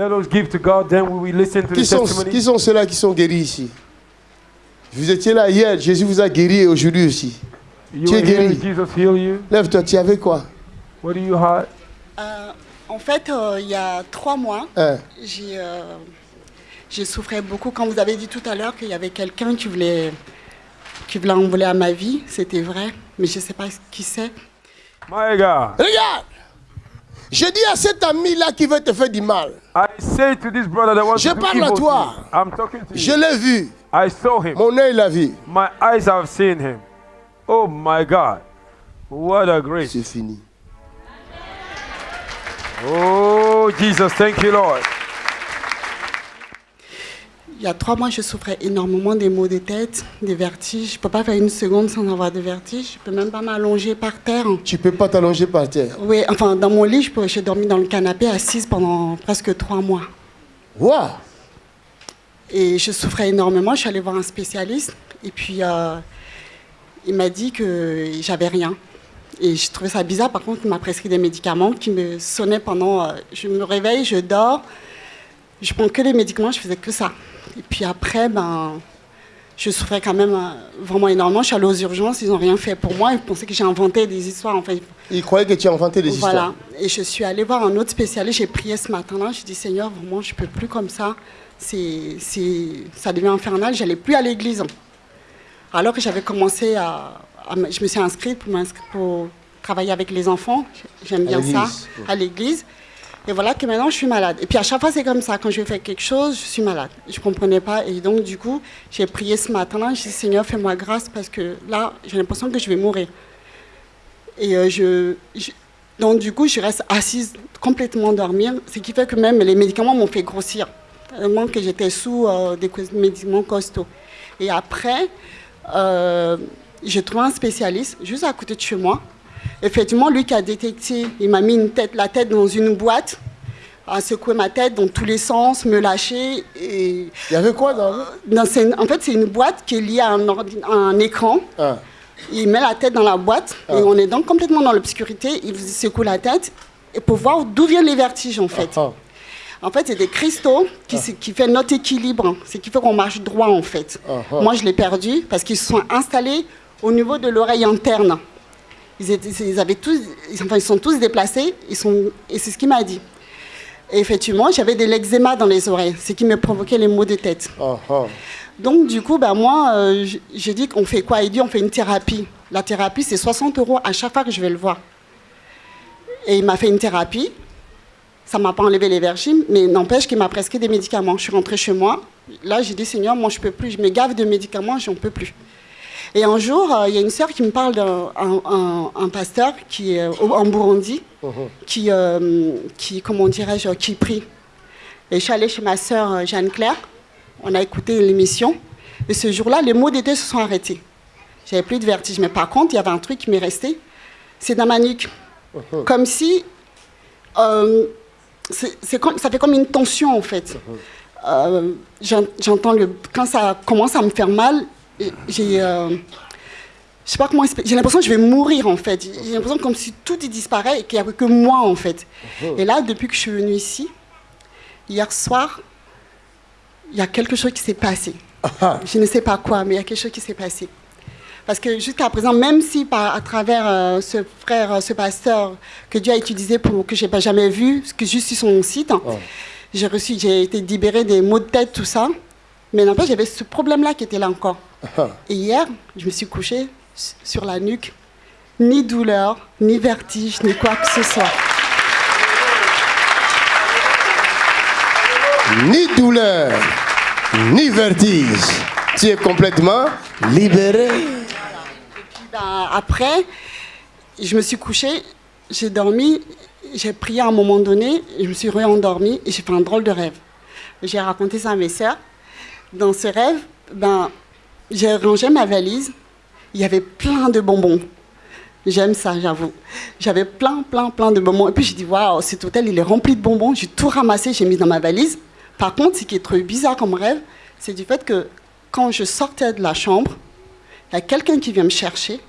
Let us give to God, then we will listen to Qui the sont, testimony. qui sont ceux-là qui sont guéris ici? Vous étiez là hier, Jésus vous a guéri et aujourd'hui aussi. You Tu es guéri. Jesus heal you. Lève-toi, tu avais quoi? What do you have? Euh, en fait, euh, il y a trois mois, Hein j'ai euh, j'ai souffert beaucoup. Quand vous avez dit tout à l'heure qu'il y avait quelqu'un qui voulait, qui voulait envoler à ma vie, c'était vrai, mais je ne sais pas qui c'est. My God. Regarde Je dis à cet ami-là qui veut te faire du mal, I say to this brother that wants Je parle à toi. I'm talking to je you. l'ai vu, I saw him. mon œil l'a vu. My eyes have seen him. Oh my God. What a grace. C'est fini. Oh Jesus, thank you Lord. Il y a trois mois, je souffrais énormément des maux de tête, des vertiges. Je ne peux pas faire une seconde sans avoir de vertiges. Je ne peux même pas m'allonger par terre. Tu peux pas t'allonger par terre. Oui, enfin, dans mon lit, j'ai dormi dans le canapé assise pendant presque trois mois. Waouh Et je souffrais énormément. Je suis allée voir un spécialiste. Et puis, euh, il m'a dit que j'avais rien. Et je trouvais ça bizarre. Par contre, il m'a prescrit des médicaments qui me sonnaient pendant. euh, je me réveille, je dors. Je prends que les médicaments, je faisais que ça. Et puis après, ben, je souffrais quand même euh, vraiment énormément. Je suis allée aux urgences, ils n'ont rien fait pour moi. Ils pensaient que j'ai inventé des histoires. En fait, Il croyait que tu as inventé des voilà. histoires. Et je suis allée voir un autre spécialiste. J'ai prié ce matin-là. J'ai dit, Seigneur, vraiment, je ne peux plus comme ça. C'est, c'est, ça devient infernal. Je n'allais plus à l'église. Alors que j'avais commencé à, Je me suis inscrite pour, pour travailler avec les enfants. J'aime bien ça, à l'église. Et voilà que maintenant, je suis malade. Et puis à chaque fois, c'est comme ça. Quand je fais quelque chose, je suis malade. Je ne comprenais pas. Et donc, du coup, j'ai prié ce matin-là. J'ai dit, Seigneur, fais-moi grâce parce que là, j'ai l'impression que je vais mourir. Et euh, donc du coup, je reste assise complètement dormir, ce qui fait que même les médicaments m'ont fait grossir, tellement que j'étais sous euh, des médicaments costauds. Et après, euh, j'ai trouvé un spécialiste juste à côté de chez moi. Effectivement, lui qui a détecté, il m'a mis une tête, la tête dans une boîte, a secoué ma tête dans tous les sens, me lâcher. Et Il y avait quoi dans dans- c'est une- en fait, c'est une boîte qui est liée à un, ordi- à un écran. Ah. Il met la tête dans la boîte et on est donc complètement dans l'obscurité. Il secoue la tête et pour voir d'où viennent les vertiges en fait. Ah. En fait, c'est des cristaux qui, c'est- qui fait notre équilibre. C'est qui fait qu'on marche droit en fait. Ah, Moi, je l'ai perdu parce qu'ils se sont installés au niveau de l'oreille interne. Ils, étaient, ils avaient tous, ils- enfin, ils sont tous déplacés. Ils sont, et c'est ce qu'il m'a dit. Et effectivement, j'avais de l'eczéma dans les oreilles, ce qui me provoquait les maux de tête. Ah, ah. Donc, du coup, ben, moi, euh, j'ai dit qu'on fait quoi? Il dit on fait une thérapie. La thérapie, c'est 60 euros à chaque fois que je vais le voir. Et il m'a fait une thérapie. Ça ne m'a pas enlevé les vertiges, mais n'empêche qu'il m'a prescrit des médicaments. Je suis rentrée chez moi. Là, j'ai dit Seigneur, moi, je ne peux plus. Je me gave de médicaments, j'en peux plus. Et un jour, euh, il y a une sœur qui me parle d'un un, un- un pasteur qui est au- en Burundi, qui, euh, qui, comment dirais-je, qui prie. Et je suis allée chez ma sœur euh, Jeanne-Claire. On a écouté l'émission. Et ce jour-là, les maux d'été se sont arrêtés. J'avais plus de vertige. Mais par contre, il y avait un truc qui m'est resté. C'est dans ma nuque. Comme si. euh, ça fait comme une tension, en fait. Euh, j'en- J'entends. Quand ça commence à me faire mal, j'ai. euh, je sais pas comment. J'ai l'impression que je vais mourir en fait. J'ai l'impression comme si tout y disparaît et qu'il n'y avait que moi en fait. Et là, depuis que je suis venue ici, hier soir, il y a quelque chose qui s'est passé. Je ne sais pas quoi, mais il y a quelque chose qui s'est passé. Parce que jusqu'à présent, même si par, à travers euh, ce frère, ce pasteur que Dieu a utilisé pour que je n'ai pas jamais vu, que juste sur son site, j'ai reçu, j'ai été libérée des maux de tête, tout ça. Mais n'empêche, j'avais ce problème-là qui était là encore. Et hier, je me suis couchée sur la nuque, ni douleur, ni vertige, ni quoi que ce soit. Ni douleur, ni vertige. Tu es complètement libéré. Ben, après, je me suis couchée, j'ai dormi, j'ai prié à un moment donné, je me suis réendormie et j'ai fait un drôle de rêve. J'ai raconté ça à mes sœurs. Dans ce rêve, ben, j'ai rangé ma valise, il y avait plein de bonbons. J'aime ça, j'avoue. J'avais plein, plein, plein de bonbons. Et puis j'ai dit, waouh, cet hôtel, il est rempli de bonbons. J'ai tout ramassé, j'ai mis dans ma valise. Par contre, ce qui est trop bizarre comme rêve, c'est du fait que quand je sortais de la chambre, il y a quelqu'un qui vient me chercher.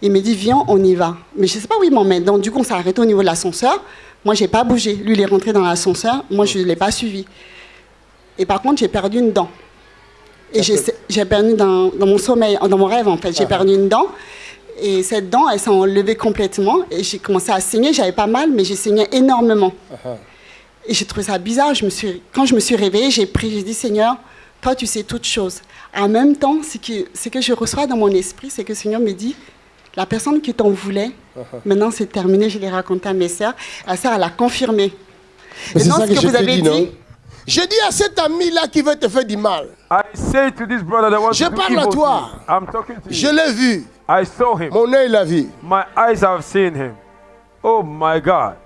Il me dit, viens, on y va. Mais je ne sais pas où il m'emmène. Donc, du coup, on s'est arrêté au niveau de l'ascenseur. Moi, j'ai pas bougé. Lui, il est rentré dans l'ascenseur. Moi, je ne l'ai pas suivi. Et par contre, j'ai perdu une dent. Et j'ai perdu dans, dans mon sommeil, dans mon rêve, en fait. J'ai perdu une dent. Et cette dent, elle s'est enlevée complètement. Et j'ai commencé à saigner. J'avais pas mal, mais j'ai saigné énormément. Et j'ai trouvé ça bizarre. Je me suis, quand je me suis réveillée, j'ai prié, j'ai dit Seigneur, toi tu sais toutes choses. En même temps, ce que, ce que je reçois dans mon esprit, c'est que le Seigneur me dit la personne qui t'en voulait, maintenant c'est terminé, je l'ai raconté à mes sœurs. La sœur, elle a confirmé. C'est ça ce que, vous avez dit, Je dis à cet ami-là qui veut te faire du mal. I say to this brother that wants Je parle à toi. I'm talking to Je you. l'ai vu. I saw him. Mon œil l'a vu. My eyes have seen him. Oh my God.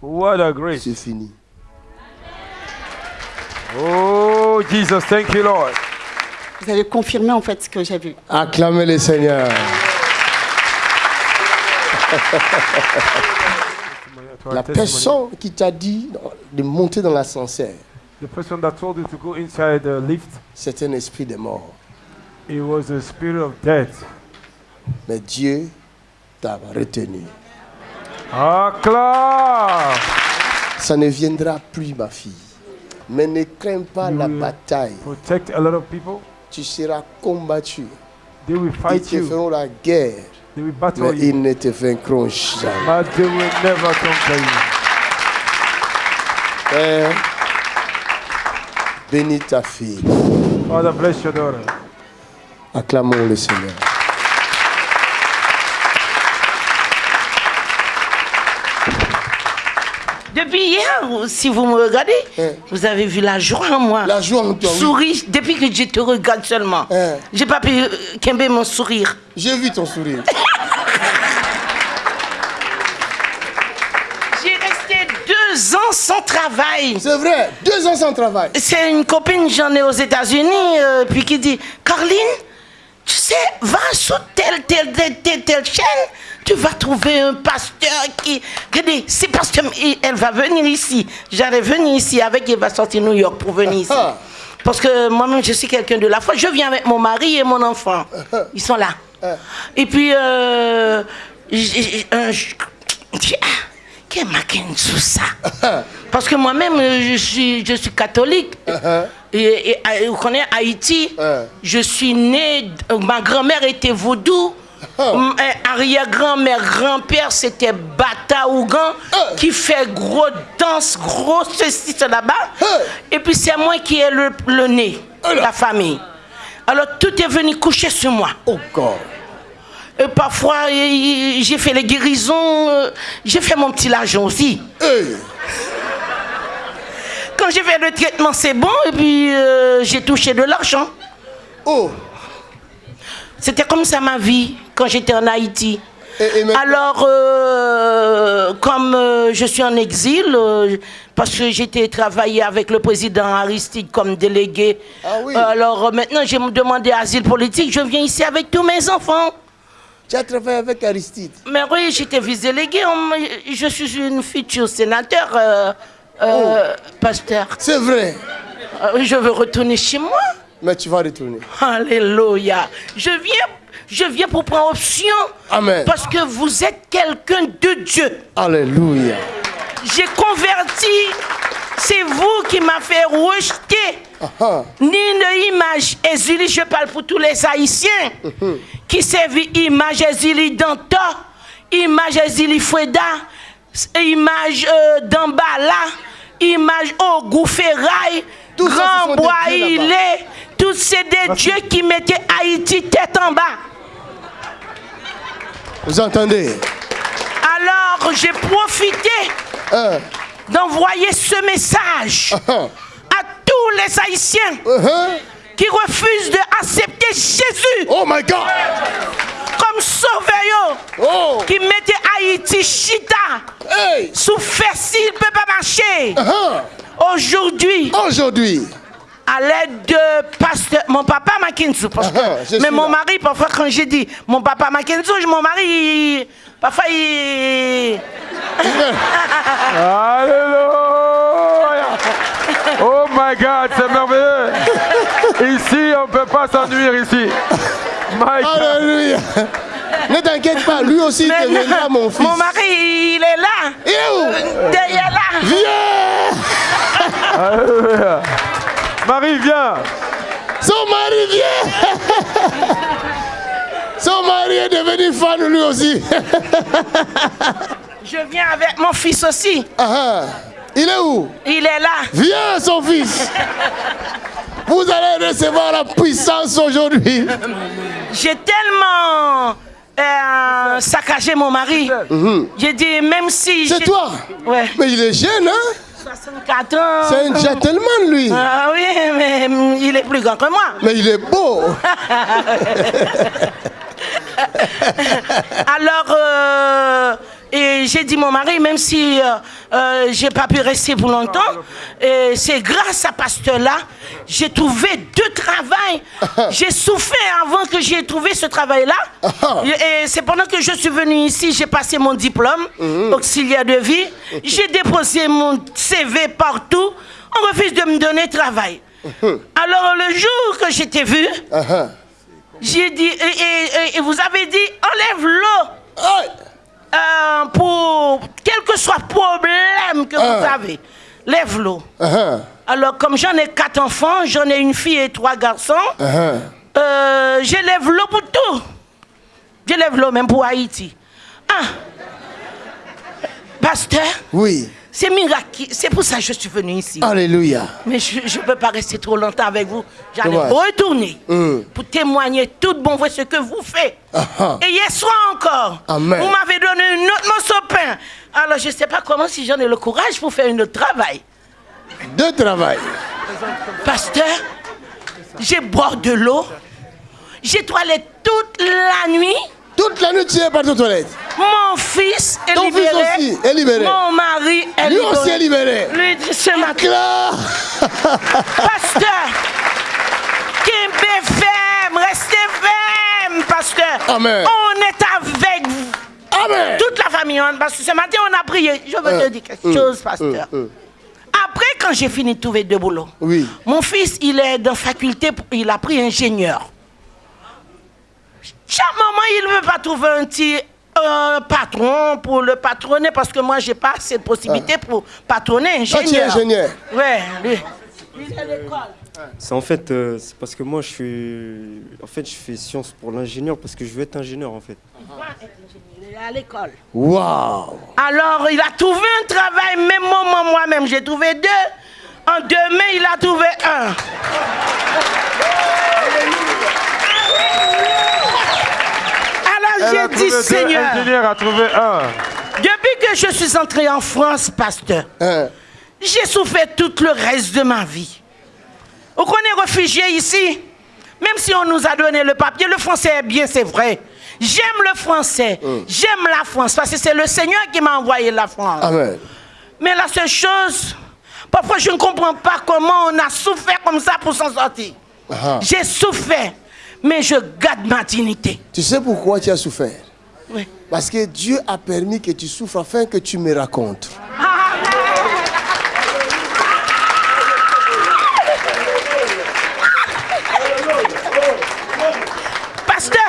What a grace. C'est fini. Oh Jesus, thank you, Lord. vous avez confirmé en fait ce que j'ai vu. Acclamez le Seigneur. La personne qui t'a dit de monter dans l'ascenseur, The person that told you to go inside the lift, c'est un esprit de mort. it was the spirit of death. Mais Dieu t'a retenu. Acclaim. Ça ne viendra plus, ma fille. Mais ne crains pas la bataille. Protect a lot of people. Tu seras combattu. They will Ils fight te you. feront la guerre. They will battle Mais you. ils ne te vaincront jamais. But they will never conquer you. Père, bénis ta fille. Father, bless your daughter. Acclamons le Seigneur. Depuis hier, si vous me regardez, Hein. vous avez vu la joie en moi. La joie en toi, oui. Souris, depuis que je te regarde seulement. Hein. J'ai pas pu euh, quimber mon sourire. J'ai vu ton sourire. sans travail. C'est vrai, deux ans sans travail. C'est une copine, j'en ai aux États-Unis, euh, puis qui dit Caroline, tu sais, va sur telle, telle, telle, telle, telle chaîne, tu vas trouver un pasteur qui. Regardez, c'est parce qu'elle va venir ici. J'allais venir ici avec, elle va sortir New York pour venir ici. Ah. Parce que moi-même, je suis quelqu'un de la foi. Je viens avec mon mari et mon enfant. Ils sont là. Et puis, euh, un- je- j'ai- ah, Parce que moi-même, je suis, je suis catholique. Et, et, vous connaissez Haïti? Uh-huh. Je suis né, ma grand-mère était vaudou. Uh-huh. Euh, Arrière-grand-mère, grand-père, c'était Bata Ougan, Uh. qui fait gros danse, gros ceci, là-bas. Et puis c'est moi qui ai le, le nez, la famille. Alors tout est venu coucher sur moi. Oh God. Et parfois, euh, j'ai fait les guérisons, euh, j'ai fait mon petit argent aussi. Hey. Quand j'ai fait le traitement, c'est bon, et puis euh, j'ai touché de l'argent. Oh. C'était comme ça ma vie quand j'étais en Haïti. Et- et maintenant- Alors, euh, comme euh, je suis en exil, euh, parce que j'étais travaillé avec le président Aristide comme délégué, Ah oui. alors euh, maintenant j'ai demandé asile politique, je viens ici avec tous mes enfants. Tu as travaillé avec Aristide. Mais oui, j'étais vice-délégué, on m'a- je suis une future sénateur, euh, euh, pasteur. C'est vrai. Euh, Je veux retourner chez moi. Mais tu vas retourner. Alléluia. Je viens, je viens pour prendre option. Amen. Parce que vous êtes quelqu'un de Dieu. Alléluia. J'ai converti. C'est vous qui m'a fait rejeter. Ah, ni une image. Exilée. Je parle pour tous les Haïtiens qui servent image exilée d'Anta, image exilée Foueda, image euh, d'Ambala, image au ce sont Grand Bois. Tous c'est des dieux qui mettaient Haïti tête en bas. vous entendez? Alors j'ai profité. Hein, d'envoyer ce message ah, à tous les Haïtiens hein. qui refusent d'accepter Jésus Oh my God. comme sauveur, Oh. qui mettait Haïti chita Hey. sous fessi, il ne peut pas marcher. Ah, Aujourd'hui, Aujourd'hui. à l'aide de pasteur, mon papa Mackenzie, parce que, Ah, je mais mon là. mari, parfois quand j'ai dit mon papa Mackenzie, mon mari, il... Alléluia. Oh my God, c'est merveilleux. Ici, on ne peut pas s'ennuyer ici. My God. Alléluia. Ne t'inquiète pas, lui aussi Mais deviendra mon fils. Mon mari, il est là. Il est où? Derrière là. Viens Alléluia. Marie, viens. Son mari vient Son mari est devenu fan lui aussi. Je viens avec mon fils aussi. Ah, ah. Il est où? Il est là. Viens son fils Vous allez recevoir la puissance aujourd'hui. J'ai tellement euh, saccagé mon mari. J'ai dit, même si. Mhm. C'est toi Ouais. Mais il est jeune, hein? 64 ans. C'est un gentleman, lui. Ah oui, mais il est plus grand que moi. Mais il est beau. Alors, euh, et j'ai dit mon mari, même si euh, euh, j'ai pas pu rester pour longtemps, c'est grâce à pasteur-là, j'ai trouvé deux travails. J'ai souffert avant que j'ai trouvé ce travail-là. Et c'est pendant que je suis venu ici, j'ai passé mon diplôme, auxiliaire de vie. J'ai déposé mon CV partout. On refuse de me donner travail. Alors, le jour que j'étais vu, Ah, ah. J'ai dit, et, et- vous avez dit, enlève l'eau euh, pour quel que soit le problème que vous Ah. avez. Lève l'eau. Ah, ah. Alors, comme j'en ai quatre enfants, j'en ai une fille et trois garçons, ah. euh, j'élève l'eau pour tout. J'élève l'eau même pour Haïti. Ah. Pasteur, Oui. C'est miracle. C'est pour ça que je suis venu ici. Alléluia. Mais je ne peux pas rester trop longtemps avec vous. J'allais retourner Hum. pour témoigner tout bon vrai ce que vous faites. Et hier soir encore, Amen. vous m'avez donné une autre morceau de pain. Alors je ne sais pas comment si j'en ai le courage pour faire un autre travail. Deux travail. Pasteur, j'ai boire de l'eau. J'ai toilette toute la nuit. Toute la nuit, tu es parti aux toilettes. Mon fils est Ton fils libéré. aussi est libéré. Mon mari est Lui libéré. aussi est libéré. Lui, ce matin. Là. Pasteur, Kembe ferme, restez ferme, pasteur. Amen. On est avec vous. Amen. Toute la famille, parce que ce matin, on a prié. Je veux Euh, te dire quelque chose, pasteur. Après, quand j'ai fini de trouver deux boulots, Oui. mon fils, il est dans faculté, il a pris ingénieur. Chaque moment, il ne veut pas trouver un petit euh, patron pour le patronner, parce que moi, j'ai pas cette possibilité pour patronner Toi, tu es ingénieur. ingénieur. Ouais, lui. Il est à l'école. C'est en fait, euh, c'est parce que moi je suis, en fait, je fais sciences pour l'ingénieur parce que je veux être ingénieur en fait. Il est à l'école. Waouh. Alors, il a trouvé un travail, même moment, moi-même, j'ai trouvé deux. En deux mai, il a trouvé un. Alors, j'ai dit, Seigneur, Ingénieur a trouvé un. depuis que je suis entré en France, pasteur, j'ai souffert tout le reste de ma vie. Vous connaissez réfugiés ici? Même si on nous a donné le papier, le français est bien, c'est vrai. J'aime le français, j'aime la France, parce que c'est le Seigneur qui m'a envoyé la France. Amen. Mais la seule chose, parfois je ne comprends pas comment on a souffert comme ça pour s'en sortir. Ah. J'ai souffert, mais je garde ma dignité. Tu sais pourquoi tu as souffert? Oui. Parce que Dieu a permis que tu souffres afin que tu me racontes. Pasteur,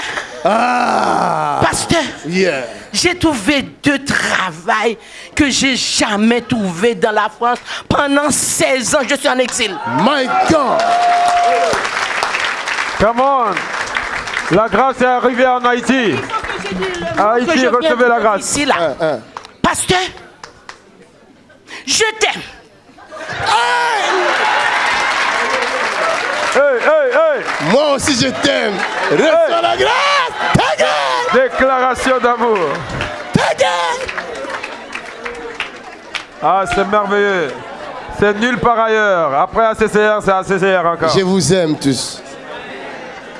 Ah. pasteur, Yeah. j'ai trouvé deux travail que j'ai jamais trouvé dans la France. Pendant 16 ans, je suis en exil. My God. Come on. La grâce est arrivée en Haïti. Haïti, recevez la grâce. Ici, là. Hein. Pasteur, je t'aime. Hey, hey, hey. Moi aussi je t'aime. Reçois la grâce. Ta gueule. Déclaration d'amour. Ta gueule. Ah, c'est merveilleux. C'est nulle part ailleurs. Après ACCR, c'est ACCR encore. Je vous aime tous.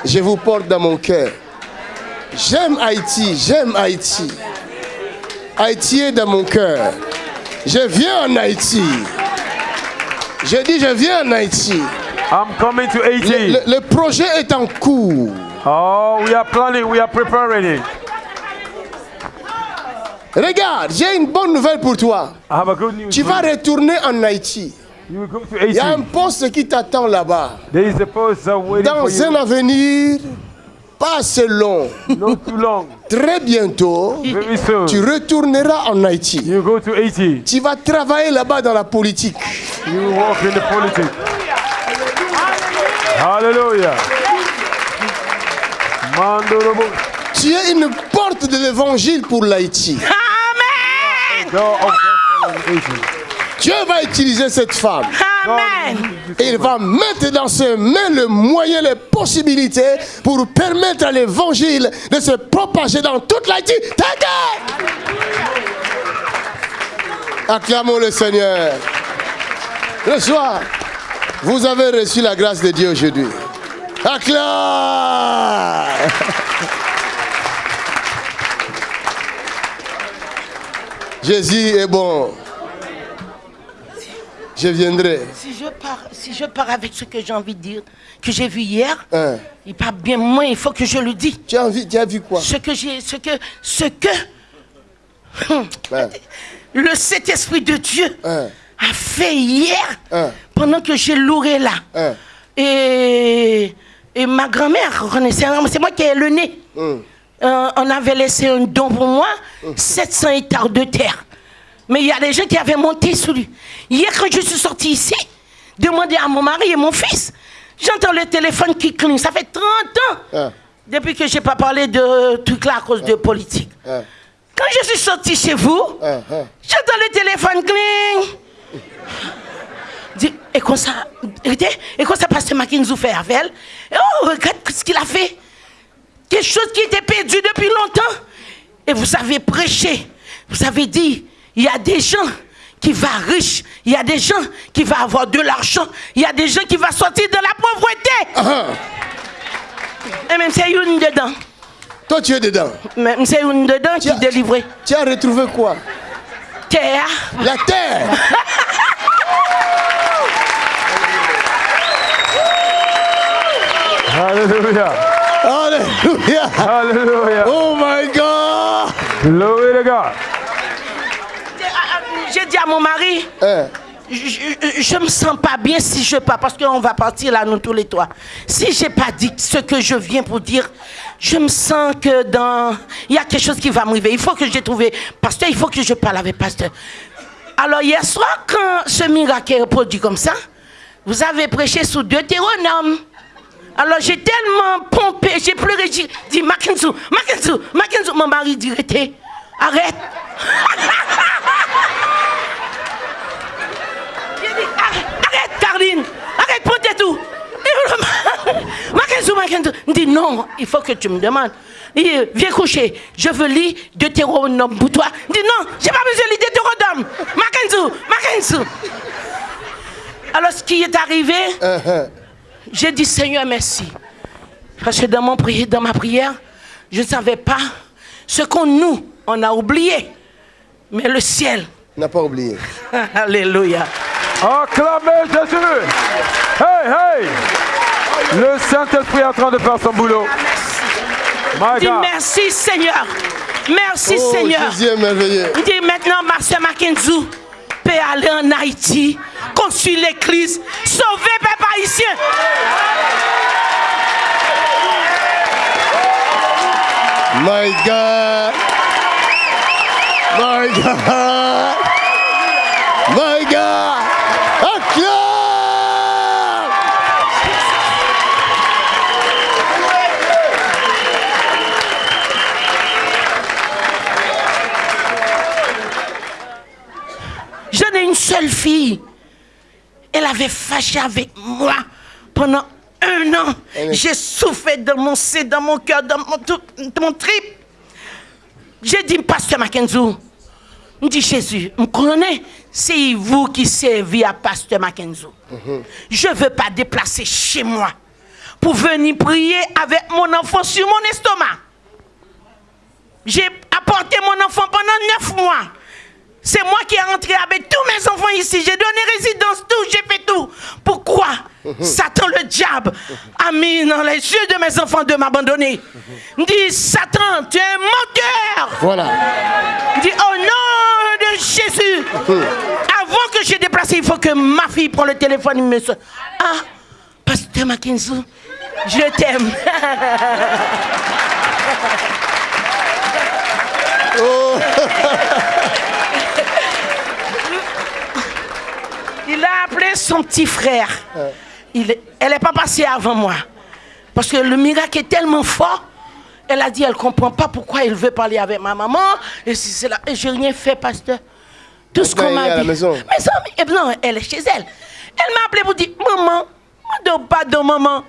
Je vous porte dans mon cœur. J'aime Haïti, j'aime Haïti. Haïti est dans mon cœur. Je viens en Haïti. Je dis je viens en Haïti. I'm coming to Le, Haiti. le- le projet est en cours. Oh, we are planning, we are preparing. Regarde, j'ai une bonne nouvelle pour toi. I have a good news. Tu vas retourner en Haïti. Il y a un Haiti. poste qui t'attend là-bas. There is a post waiting for Dans un avenir pas assez long, not too long. très bientôt, Very soon. tu retourneras en Haïti. You go to 80. Tu vas travailler là-bas dans la politique. You walk in the politics. Hallelujah. Mandorobo. Tu es une porte de l'évangile pour l'Haïti. Amen. Dieu va utiliser cette femme. Amen. Et il va mettre dans ses mains le moyen, les possibilités pour permettre à l'évangile de se propager dans toute l'Haïti. T'inquiète Acclamons le Seigneur. Le soir, vous avez reçu la grâce de Dieu aujourd'hui. Acclame Jésus est bon. Je viendrai. Si je pars, si je pars avec ce que j'ai envie de dire, que j'ai vu hier, Hein. il parle bien moins, il faut que je le dise. Tu as, envie, tu as vu quoi? Ce que j'ai, ce que, ce que Hein. le Saint-Esprit de Dieu Hein. a fait hier, pendant que j'ai louré là. Et, et ma grand-mère, renaissait, c'est moi qui ai le nez. Euh, on avait laissé un don pour moi, 700 hectares de terre. Mais il y a des gens qui avaient monté sous lui. Hier, quand je suis sortie ici, demander à mon mari et mon fils, j'entends le téléphone qui cligne. Ça fait 30 ans Hein. depuis que je n'ai pas parlé de trucs là à cause de politique. Hein. Quand je suis sortie chez vous, j'entends le téléphone cling. Dis, et comme ça, et comme ça, Pasteur Mackinson fait avec elle. Et oh, regarde ce qu'il a fait. Quelque chose qui était perdu depuis longtemps. Et vous avez prêché. Vous avez dit, il y a des gens qui vont riches. Il y a des gens qui vont avoir de l'argent. Il y a des gens qui vont sortir de la pauvreté. Ah, Et même c'est une dedans. Toi, tu es dedans. Même c'est une dedans qui Tiens. délivrait. Tu as retrouvé quoi? Terre. La terre. Hallelujah. Alléluia. Hallelujah. Oh my God. Glory to God. Dit à mon mari, Hein. je, je, je me sens pas bien si je pars, parce qu'on va partir là, nous tous les trois. Si j'ai pas dit ce que je viens pour dire, je me sens que dans. Il y a quelque chose qui va m'arriver. Il faut que j'ai trouvé. Pasteur, il faut que je parle avec pasteur. Alors, hier soir, quand ce miracle est produit comme ça, vous avez prêché sous Deutéronome. Alors, j'ai tellement pompé, j'ai pleuré, j'ai dit Mackenzie, Mackenzie, Mackenzie. Mon mari dit arrête. J'ai dit, arrête, arrête, Caroline, arrête, prends tes tout. Il dit, non, il faut que tu me demandes. Il dit, viens coucher, je veux lire Deutéronome pour toi. Il dit, non, j'ai pas besoin de lire Deutéronome. Mackenzie, Mackenzie. Alors, ce qui est arrivé, hein. j'ai dit, Seigneur, merci. Parce que dans, mon pri- dans ma prière, je ne savais pas ce qu'on nous, on a oublié. Mais le ciel, N'a pas oublié. Alléluia. Acclamez Jésus. Hey, hey. Le Saint-Esprit est en train de faire son boulot. My Dis God. merci Seigneur. Merci Oh, Seigneur. Dis maintenant, ma soeur Mackenzie peut aller en Haïti, construire l'église, sauver peuple haïtien. My God. My God. Seule fille. Elle avait fâché avec moi pendant un an. J'ai souffert dans mon sein, dans mon cœur, dans mon, dans mon trip. J'ai dit, Pasteur Mackenzie, me dit Jésus, me connais, c'est vous qui servez à Pasteur Mackenzie. Je ne veux pas déplacer chez moi pour venir prier avec mon enfant sur mon estomac. J'ai apporté mon enfant pendant neuf mois. C'est moi qui ai entré avec tous mes enfants ici. J'ai donné résidence, tout, j'ai fait tout. Pourquoi Satan, le diable, a mis dans les yeux de mes enfants de m'abandonner? Me dit, Satan, tu es un menteur. Voilà. dit, au nom de Jésus, avant que je déplace, il faut que ma fille prenne le téléphone et me dise, ah, pasteur Mackenzie, je t'aime. oh. Son petit frère, il est- elle n'est pas passée avant moi. Parce que le miracle est tellement fort. Elle a dit, elle ne comprend pas pourquoi il veut parler avec ma maman. Et si c'est là, et j'ai rien fait, pasteur. Tout ce qu'on m'a à la dit. maison? Mais ça, eh non, elle est chez elle. Elle m'a appelé pour dire, maman, ne demande pas de maman.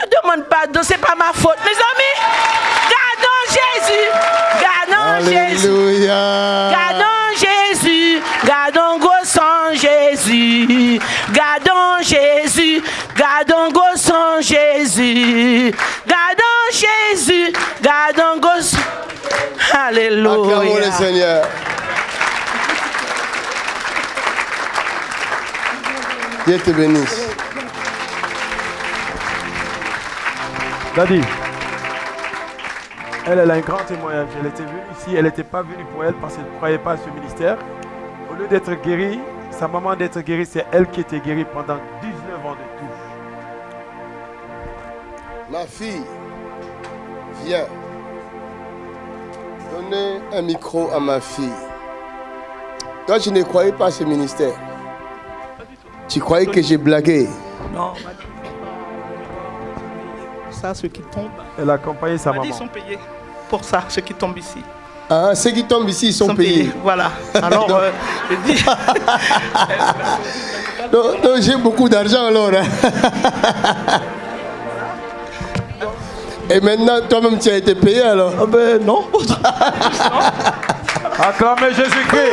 Ne demande pas de, c'est pas ma faute. Mes amis, gardons Jésus. Gardons Jésus. Alléluia. Gardons Jésus, gardons gossant Jésus, gardons Jésus, gardons gossant Jésus, gardons Jésus, gardons gossant. Acclamons le Alléluia. Seigneur. Dieu te bénisse. Daddy, elle, elle a un grand témoignage. Elle était venue ici, elle n'était pas venue pour elle parce qu'elle ne croyait pas à ce ministère. Au lieu d'être guérie, sa maman d'être guérie, c'est elle qui était guérie pendant 19 ans de tout. Ma fille, viens. Donnez un micro à ma fille. Toi, tu ne croyais pas à ce ministère. Tu croyais que j'ai blagué. Non, ça, ceux qui tombent, Elle a accompagné sa on m'a dit, ils maman. sont payés pour ça, ceux qui tombent ici. Ah, ceux qui tombent ici, ils sont, payés. Voilà. Alors, euh, je dis, Donc, donc, j'ai beaucoup d'argent alors. hein. Et maintenant, toi-même, tu as été payé alors? Ah ben non. Acclamez Jésus-Christ.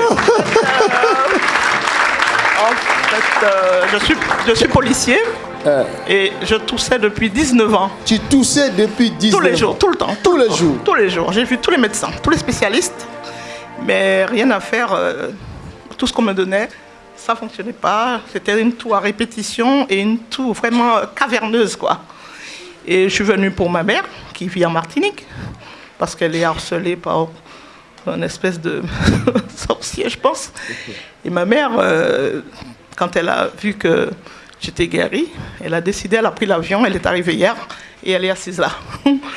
En fait, euh, je, suis, je suis policier Euh, et je toussais depuis 19 ans. Tu toussais depuis 10 Tous les jours, tout le temps. Tous les jours. Tous les jours. J'ai vu tous les médecins, tous les spécialistes, mais rien à faire. euh, tout ce qu'on me donnait, ça fonctionnait pas. C'était une toux à répétition et une toux vraiment caverneuse, quoi. Et je suis venu pour ma mère, qui vit en Martinique, parce qu'elle est harcelée par un espèce de sorcier, je pense. Et ma mère, euh, quand elle a vu que j'étais guérie, elle a décidé, elle a pris l'avion, elle est arrivée hier, et elle est assise là.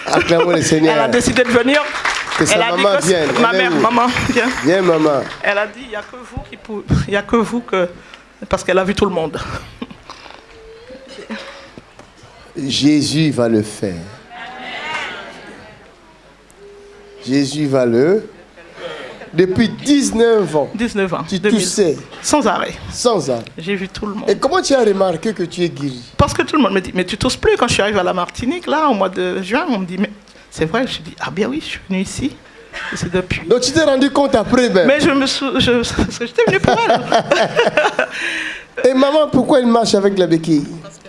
Acclamons le Seigneur. Elle a décidé de venir. Que sa elle a dit maman que vienne. ma mère, maman, viens. Viens, maman. Elle a dit, il n'y a que vous qui pouvez, il y a que vous que, parce qu'elle a vu tout le monde. Jésus va le faire. Jésus va le. Depuis 19 ans, 19 ans. tu 2000. toussais Sans arrêt. sans arrêt. J'ai vu tout le monde. Et comment tu as remarqué que tu es guéri? Parce que tout le monde me dit, mais tu tousses plus quand je suis arrivé à la Martinique, là, au mois de juin, on me dit, mais c'est vrai, je dis, ah bien oui, je suis venu ici. Et c'est depuis. Donc tu t'es rendu compte après ben. Mais je me sou... je... parce que j'étais venu pour elle. Et maman, pourquoi elle marche avec la béquille?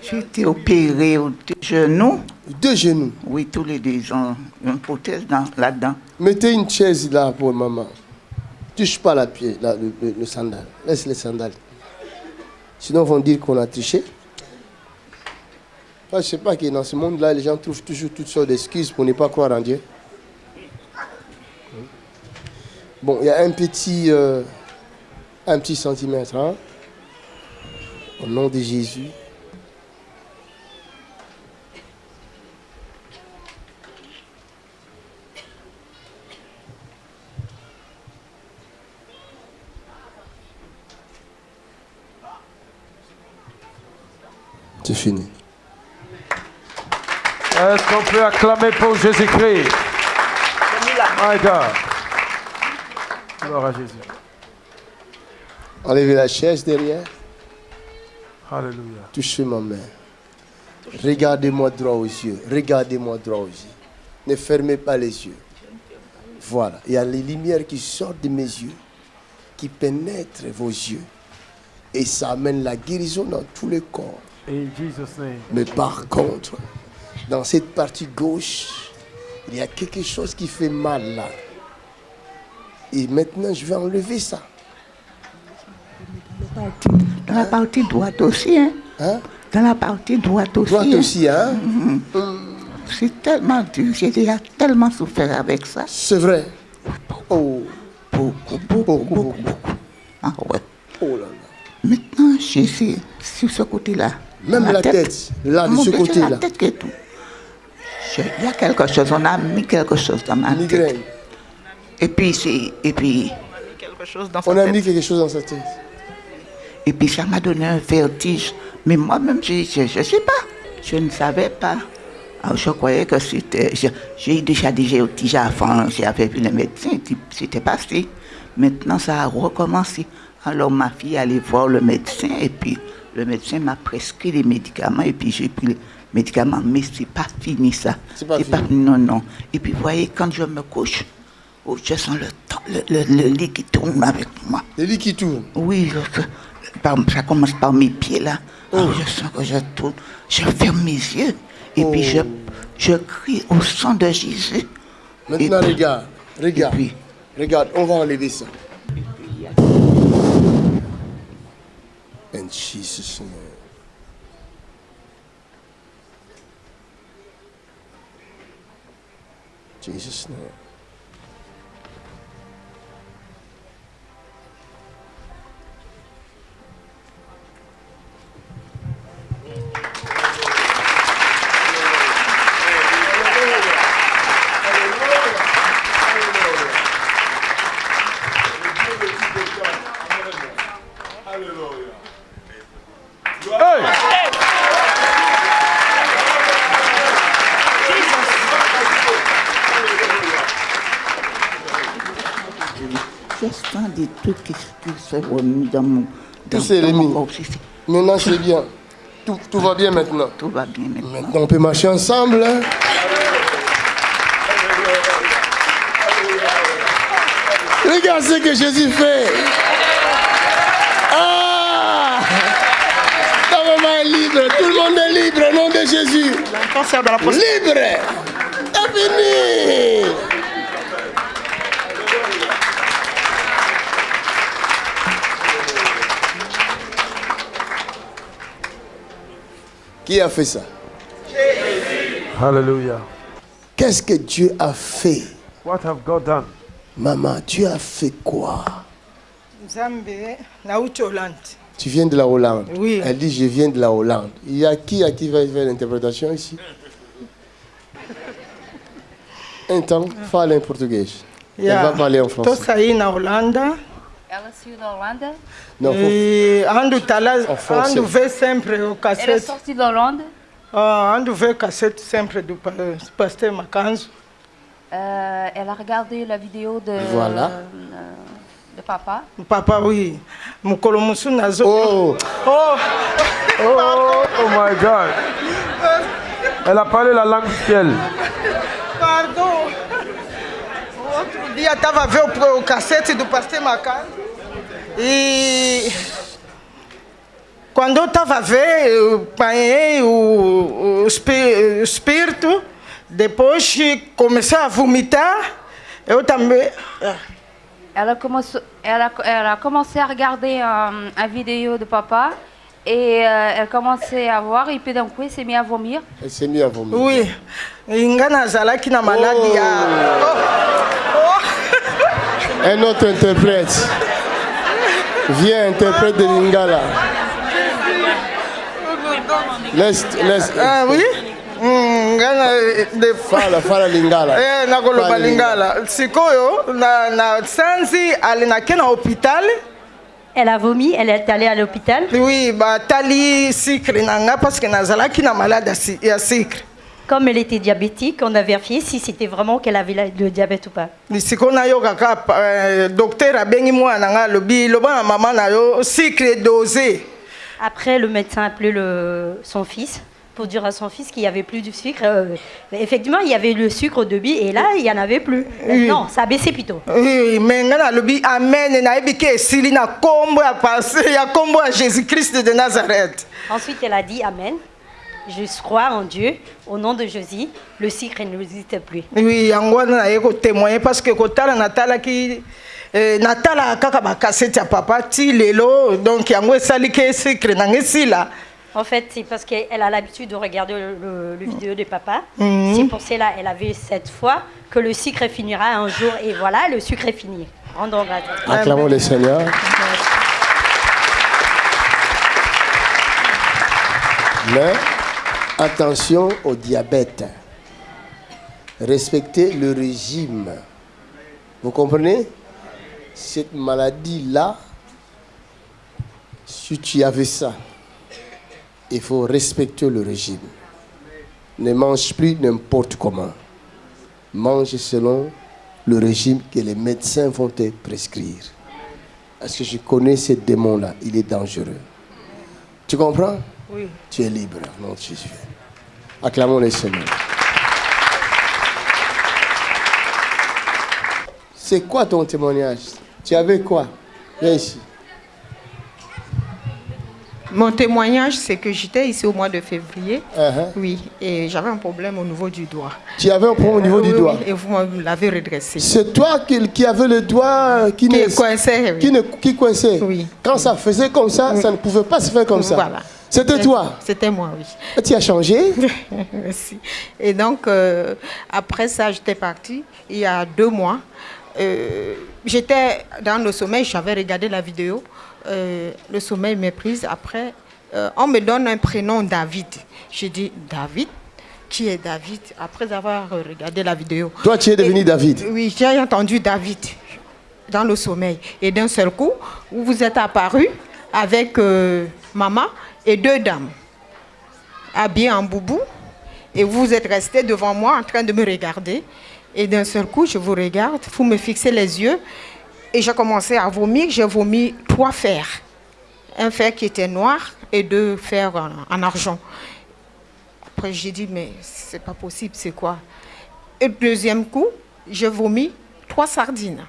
J'ai été opérée au deux genoux. Deux genoux. Oui, tous les deux, ils ont une prothèse dans- là-dedans. Mettez une chaise là pour maman. Touche pas la pied, la- le, le- sandal. Laisse les sandales. Sinon, ils vont dire qu'on a triché. Moi, je sais pas que dans ce monde-là, les gens trouvent toujours toutes sortes d'excuses pour ne pas croire en Dieu. Bon, il y a un petit, euh, un petit centimètre. hein. Au nom de Jésus. C'est fini. Est-ce qu'on peut acclamer pour Jésus-Christ? My God. Gloire à Jésus. Enlevez la chaise derrière. Alléluia. Touchez ma main. Regardez-moi droit aux yeux. Regardez-moi droit aux yeux. Ne fermez pas les yeux. Voilà. Il y a les lumières qui sortent de mes yeux, qui pénètrent vos yeux. Et ça amène la guérison dans tout le corps. In Jesus' name. Mais par contre, dans cette partie gauche, il y a quelque chose qui fait mal là. Et maintenant, je vais enlever ça. Dans la partie droite aussi, hein. Hein? Dans la partie droite aussi. Droite hein. aussi, hein? C'est tellement dur. J'ai déjà tellement souffert avec ça. C'est vrai. Oh, Beaucoup, beaucoup, beaucoup, beaucoup. beaucoup. Ah ouais. Oh là là. Maintenant, je suis sur ce côté-là. Même la tête, là, de ce côté-là. la tête qui est tout. Il y a quelque chose, on a mis quelque chose dans ma tête. Et puis, et puis, On a mis quelque chose dans sa tête. Et puis ça m'a donné un vertige. Mais moi-même, je ne sais pas. Je ne savais pas. Alors, je croyais que c'était... J'ai déjà des vertiges avant, j'avais vu le médecin, c'était passé. Maintenant, ça a recommencé. Alors ma fille allait voir le médecin et puis le médecin m'a prescrit les médicaments et puis j'ai pris les médicaments. Mais c'est pas fini ça. C'est pas fini. Non, non. Et puis vous voyez, quand je me couche, oh, je sens le, le, le- le lit qui tourne avec moi. Le lit qui tourne. Oui, je- par- ça commence par mes pieds là. Alors, je sens que je tourne. Je ferme mes yeux et puis je, je crie au sang de Jésus. Maintenant, Et regarde. Regarde. Puis- Regarde, on va enlever ça. In Jesus' name. Jesus' name. Sens des trucs qui, qui se remis dans mon, dans, s'est dans mon corps. Maintenant, c'est bien. Tout, tout va bien maintenant. Tout va bien maintenant. Maintenant, on peut marcher ensemble. hein. Regarde ce que Jésus fait. Ah Ta maman est libre. Tout le monde est libre au nom de Jésus. Libre. C'est fini. Qui a fait ça? Hallelujah. Qu'est-ce que Dieu a fait? What have God done? Maman, Dieu a fait quoi? Tu viens de la Hollande. Oui. Elle dit, je viens de la Hollande. Il y a qui à qui va faire l'interprétation ici? Então, fala em português. Elle va parler en français. tosayi na holanda Ela saiu da Holanda. Non, faut- e andu tala En français. andu vê sempre o é cassete sortie da Holanda. Ah, andu vê cassete sempre do pa- pasteur Macanzo Euh, elle a regardé la vidéo de, Voilà. euh, de papa. papa oui mokolo mosusu nazo Oh, Oh, Oh, oh my God. Elle a parlé la langue du ciel. pardon outro dia estava ver o, o cassete do pasteur Macanzo e quando eu estava a ver eu apanhei o, o, o espírito depois comecei a vomitar eu também ah, Elle a, commencé, elle a, elle a commencé à regarder euh, une vidéo de papa et euh, elle commençait à voir et puis d'un coup elle s'est mise à vomir. elle s'est mise à vomir. oui nga nazalaki na maladi ya Un autre interprète. Viens, interprète de Lingala. Laisse, laisse. Ah oui Mm, nga na- de- Fala, fala Lingala. Eh, nakoloba lingala sikoyo na, na sanzi nake na hôpital Elle a vomi, elle est allée à l'hôpital. oui batali sucre na nga parce que nazalaki na malade ya sucre Comme elle était diabétique, on a vérifié si c'était vraiment qu'elle avait le diabète ou pas. sikoyo nayokaka eh, docteur abengi mwana na nga alobi loba na mama na yo sucre dosé Après, le médecin a appelé le, son fils pour dire à son fils qu'il n'y avait plus du sucre. Euh, effectivement, il y avait le sucre au débit et là, il n'y en avait plus. Oui. Non, ça a baissé plutôt. Oui, me nga nalobi amen na nkombo ya pase ya nkombo ya jésus christ de nazareth Ensuite, elle a dit Amen. Je crois en Dieu. Au nom de Jésus, le sucre n'existe plus. oui yango wana naye kotémoigner parce que kotala natalaki eh, natala kaka bakasete ya papa ti lelo donc yango esali ke sucre nanga esila En fait, c'est parce qu'elle a l'habitude de regarder le, le- le vidéo de papa. Mhm. C'est pour cela elle avait cette foi que le sucre finira un jour. Et voilà, le sucre est fini. Rendons grâce. Acclamons le Seigneur. Mais attention au diabète. Respectez le régime. Vous comprenez? Cette maladie-là, Si tu avais ça, il faut respecter le régime. Ne mange plus n'importe comment. Mange selon le régime que les médecins vont te prescrire. Parce que je connais ce démon-là, il est dangereux. Tu comprends? Oui. Tu es libre, non Jésus. Acclamons les Seigneur. C'est quoi ton témoignage? Tu avais quoi? Viens ici. Mon témoignage, c'est que j'étais ici au mois de février. Uh-huh. Oui, et j'avais un problème au niveau du doigt. Tu avais un problème au niveau Euh, du oui, doigt? oui, et vous l'avez redressé. C'est toi qui, qui avais le doigt qui, Qui ne- coinçait, oui. qui, ne- qui coinçait. Quand ça faisait comme ça, Oui. ça ne pouvait pas se faire comme ça. Voilà. C'était toi. C'était moi, oui. Tu as changé? Merci. Et donc, euh, après ça, j'étais partie il y a deux mois. Euh, j'étais dans le sommeil, j'avais regardé la vidéo. Euh, le sommeil m'est prise. Après, on me donne un prénom David. J'ai dit David? Qui est David? Après avoir regardé la vidéo. Toi, tu es devenu David. Oui, j'ai entendu David dans le sommeil. Et d'un seul coup, vous vous êtes apparu avec euh, maman et deux dames, habillées en boubou. Et vous êtes resté devant moi en train de me regarder. Et d'un seul coup, je vous regarde, vous me fixez les yeux. Et j'ai commencé à vomir. J'ai vomi trois fers. Un fer qui était noir et deux fers en, en argent. Après, j'ai dit, mais c'est pas possible, c'est quoi? Et deuxième coup, j'ai vomi trois sardines.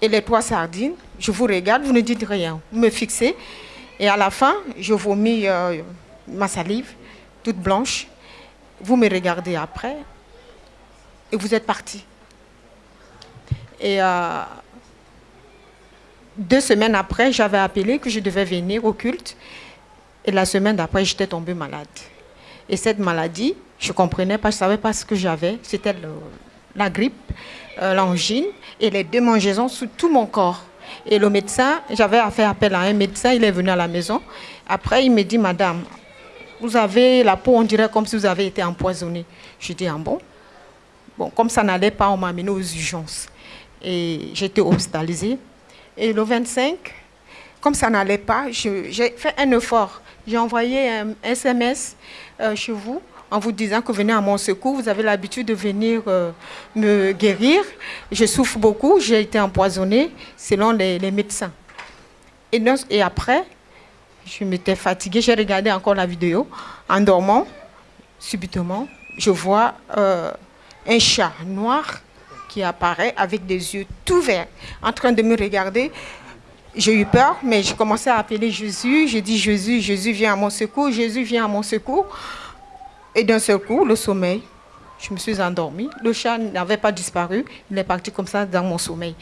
Et les trois sardines, je vous regarde, vous ne dites rien. Vous me fixez. Et à la fin, je vomis euh, ma salive, toute blanche. Vous me regardez après. Et vous êtes parti. Et euh, deux semaines après, j'avais appelé que je devais venir au culte. Et la semaine d'après, j'étais tombée malade. Et cette maladie, je ne comprenais pas, je ne savais pas ce que j'avais. C'était la grippe, euh, l'angine et les démangeaisons sur tout mon corps. Et le médecin, j'avais fait appel à un médecin, il est venu à la maison. Après, il me dit, Madame, vous avez la peau, on dirait comme si vous avez été empoisonnée. Je dis, ah bon? Bon, comme ça n'allait pas, on m'a amené aux urgences. Et j'étais hospitalisée. Et le 25, comme ça n'allait pas, j'ai fait un effort. J'ai envoyé un SMS euh, chez vous en vous disant que venez à mon secours. Vous avez l'habitude de venir euh, me guérir. Je souffre beaucoup. J'ai été empoisonnée selon les, médecins. Et après, je m'étais fatiguée. J'ai regardé encore la vidéo. En dormant, subitement, je vois euh, un chat noir qui apparaît avec des yeux tout verts, en train de me regarder. J'ai eu peur, mais j'ai commencé à appeler Jésus. J'ai dit Jésus, Jésus viens à mon secours, Jésus viens à mon secours. Et d'un seul coup, le sommeil, je me suis endormie. Le chat n'avait pas disparu, il est parti comme ça dans mon sommeil.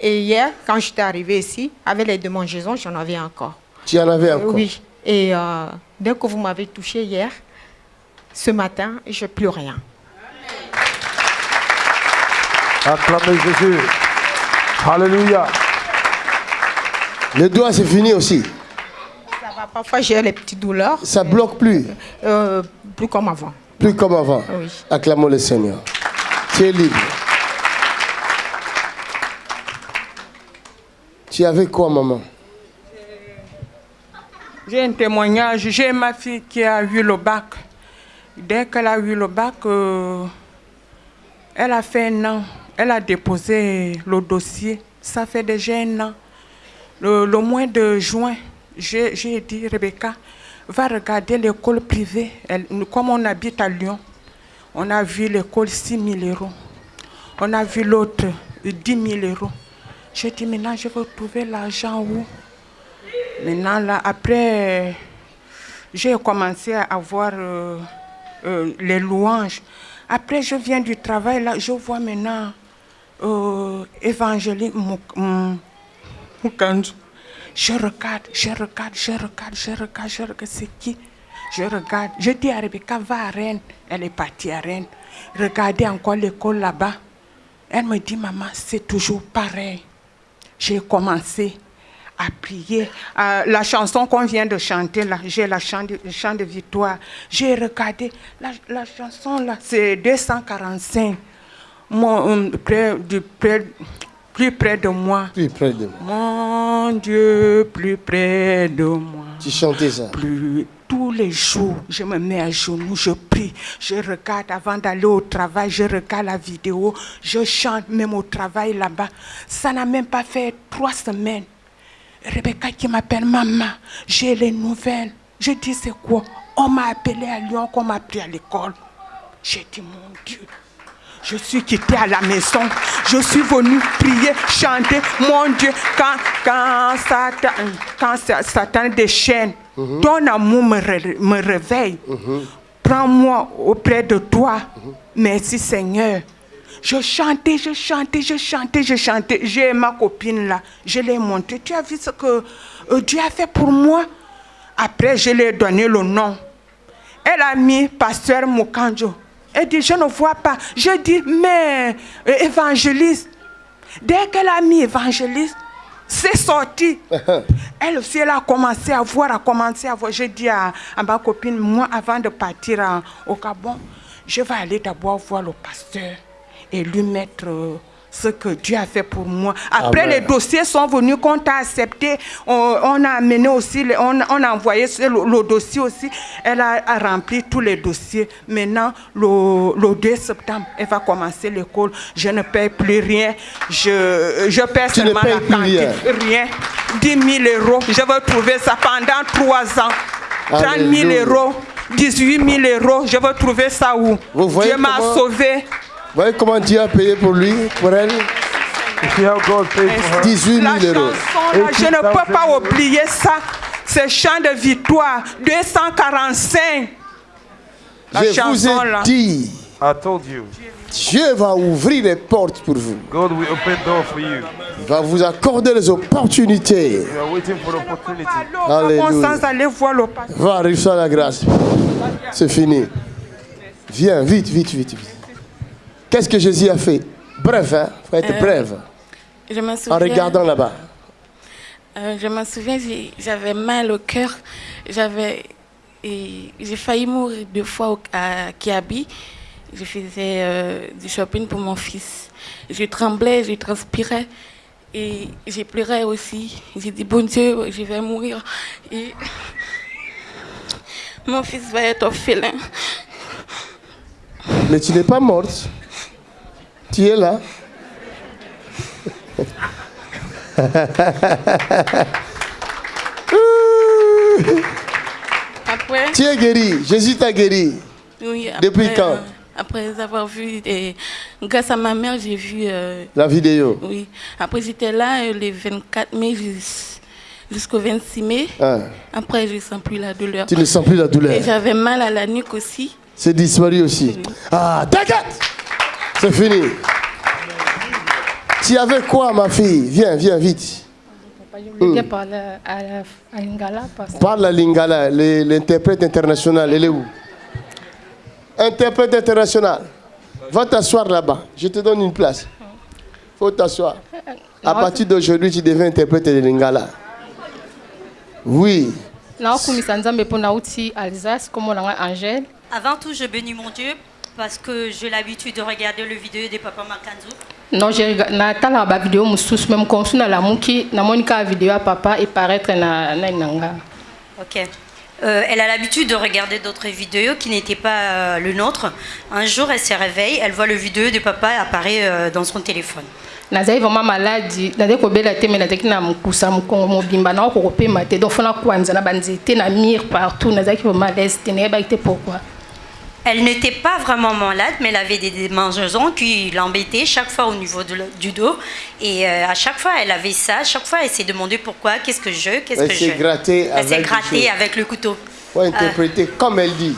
Et hier, quand j'étais arrivée ici, avec les démangeaisons, j'en avais encore. Tu en avais encore? Oui. Et euh, dès que vous m'avez touché hier, ce matin, je n'ai plus rien. Acclamez Jésus. Alléluia. Le doigt, c'est fini aussi. Ça va, parfois j'ai les petites douleurs. Ça bloque plus. Euh, plus comme avant. Plus comme avant. Oui. Acclamons le Seigneur. Tu es libre. Tu avais quoi, maman? J'ai un témoignage. J'ai ma fille qui a eu le bac. Dès qu'elle a eu le bac, euh, elle a fait un an. Elle a déposé le dossier. Ça fait déjà un an. Le, le mois de juin, j'ai j'ai dit, Rebecca, va regarder l'école privée. Comme on habite à Lyon, on a vu l'école 6 000 euros. On a vu l'autre 10 000 euros. J'ai dit, maintenant, je vais trouver l'argent où? Maintenant, là, après, j'ai commencé à avoir euh, euh, les louanges. Après, je viens du travail, là, je vois maintenant euh, Moukanzu. Je regarde, je regarde, je regarde, je regarde, je regarde, c'est qui Je regarde. Je dis à Rebecca, va à Rennes. Elle est partie à Rennes. Regardez encore l'école là-bas. Elle me dit, maman, c'est toujours pareil. J'ai commencé à prier. La chanson qu'on vient de chanter, là, j'ai la le chant de victoire. J'ai regardé, la, la chanson là, c'est 245. Mon, euh, près du, près- plus près de moi. Plus près de moi. Mon Dieu, plus près de moi. Tu chantais ça. Plus tous les jours, je me mets à genoux, je prie, je regarde avant d'aller au travail, je regarde la vidéo, je chante même au travail là-bas. Ça n'a même pas fait trois semaines. Rebecca qui m'appelle maman, j'ai les nouvelles. Je dis c'est quoi? On m'a appelé à Lyon, qu'on m'a pris à l'école. J'ai dit mon Dieu. Je suis quitté à la maison. Je suis venu prier, chanter. Mon Dieu, quand, quand Satan, quand Sa- Satan déchaîne, ton amour me, ré- me réveille. Prends-moi auprès de toi. Merci Seigneur. Je chantais, je chantais, je chantais, je chantais. J'ai ma copine là. Je l'ai montré. Tu as vu ce que euh, Dieu a fait pour moi? Après, je lui ai donné le nom. Elle a mis pasteur Mukanjo. Elle dit, je ne vois pas. Je dis, mais euh, évangéliste. Dès qu'elle a mis évangéliste, c'est sorti. Elle aussi, elle a commencé à voir, a commencé à voir. J'ai dit à, à ma copine, moi, avant de partir au Gabon, je vais aller d'abord voir le pasteur et lui mettre euh, ce que Dieu a fait pour moi. Après, Amen. les dossiers sont venus, qu'on t'a accepté. On, on a amené aussi, on, on a envoyé le, le dossier aussi. Elle a, a rempli tous les dossiers. Maintenant, le, le 2 septembre, elle va commencer l'école. Je ne paye plus rien. Je, je paie Tu seulement la plus cantine. rien. Rien. 10 000 euros. Je vais trouver ça pendant 3 ans. 30 000 Alléluia. euros. 18 000 euros. Je vais trouver ça où? Vous voyez Dieu m'a sauvé. Vous voyez comment Dieu a payé pour lui, pour elle See how God paid for her. 18 000 La euros. chanson, là, je ne peux pas oublier ça. C'est chant de victoire. 245. La Je vous ai là. dit, I told you, Dieu va ouvrir les portes pour vous. God will open door for you. Il va vous accorder les opportunités. You are waiting for. Alléluia. Va, reçois la grâce. C'est fini. Viens, vite, vite, vite, vite. Qu'est-ce que Jésus a fait? Bref, hein? Faut être Euh, bref. Je me En regardant là-bas. euh, je me souviens, j'avais mal au cœur. J'avais, j'ai failli mourir deux fois au, à Kiabi. Je faisais euh, du shopping pour mon fils. Je tremblais, je transpirais et j'ai pleuré aussi. J'ai dit bon Dieu, je vais mourir et mon fils va être orphelin. Mais tu n'es pas morte. Tu es là. Après, tu es guéri. Jésus t'a guéri. oui, Depuis après, quand? euh, Après avoir vu, et grâce à ma mère, j'ai vu euh, La vidéo. Oui. Après, j'étais là euh, le 24 mai jus- jusqu'au 26 mai. Ah. Après, je ne sens plus la douleur. Tu ne sens plus la douleur. Et j'avais mal à la nuque aussi. C'est disparu aussi. Ah, t'inquiète C'est fini. Tu avais quoi, ma fille? Viens, viens, vite. Je voulais parler à, la- à Lingala parce Parle la lingala, l'interprète international. Elle est où? Interprète international. Va t'asseoir là-bas. Je te donne une place. faut t'asseoir. À partir d'aujourd'hui, tu deviens interprète de lingala. Oui. Avant tout, je bénis mon Dieu parce que j'ai l'habitude de regarder le vidéo de Papa Makanzu. non je rega- natalaka bavideo mosusu me mokongo nalamuki namoni kaka video ya papa eparaître na nani na nga Ok. Euh, elle a l'habitude de regarder d'autres vidéos qui n'étaient pas euh, le nôtre. Un jour, elle se réveille, elle voit le vidéo de papa apparaître euh, dans son téléphone. nazali vraiment maladi nazali kobela te me nazalaki na mokusa mokongo mobimba naoko kopema te donc fona kwanza na banzete na mire partout nazalaki vraiment à l'aise te nayebaki te pourquoi Elle n'était pas vraiment malade, mais elle avait des démangeaisons qui l'embêtaient chaque fois au niveau de du dos. Et euh, à chaque fois, elle avait ça. À chaque fois, elle s'est demandé pourquoi, qu'est-ce que je, qu'est-ce que je. grattée Elle s'est grattée avec le couteau. faut interpréter comme elle dit.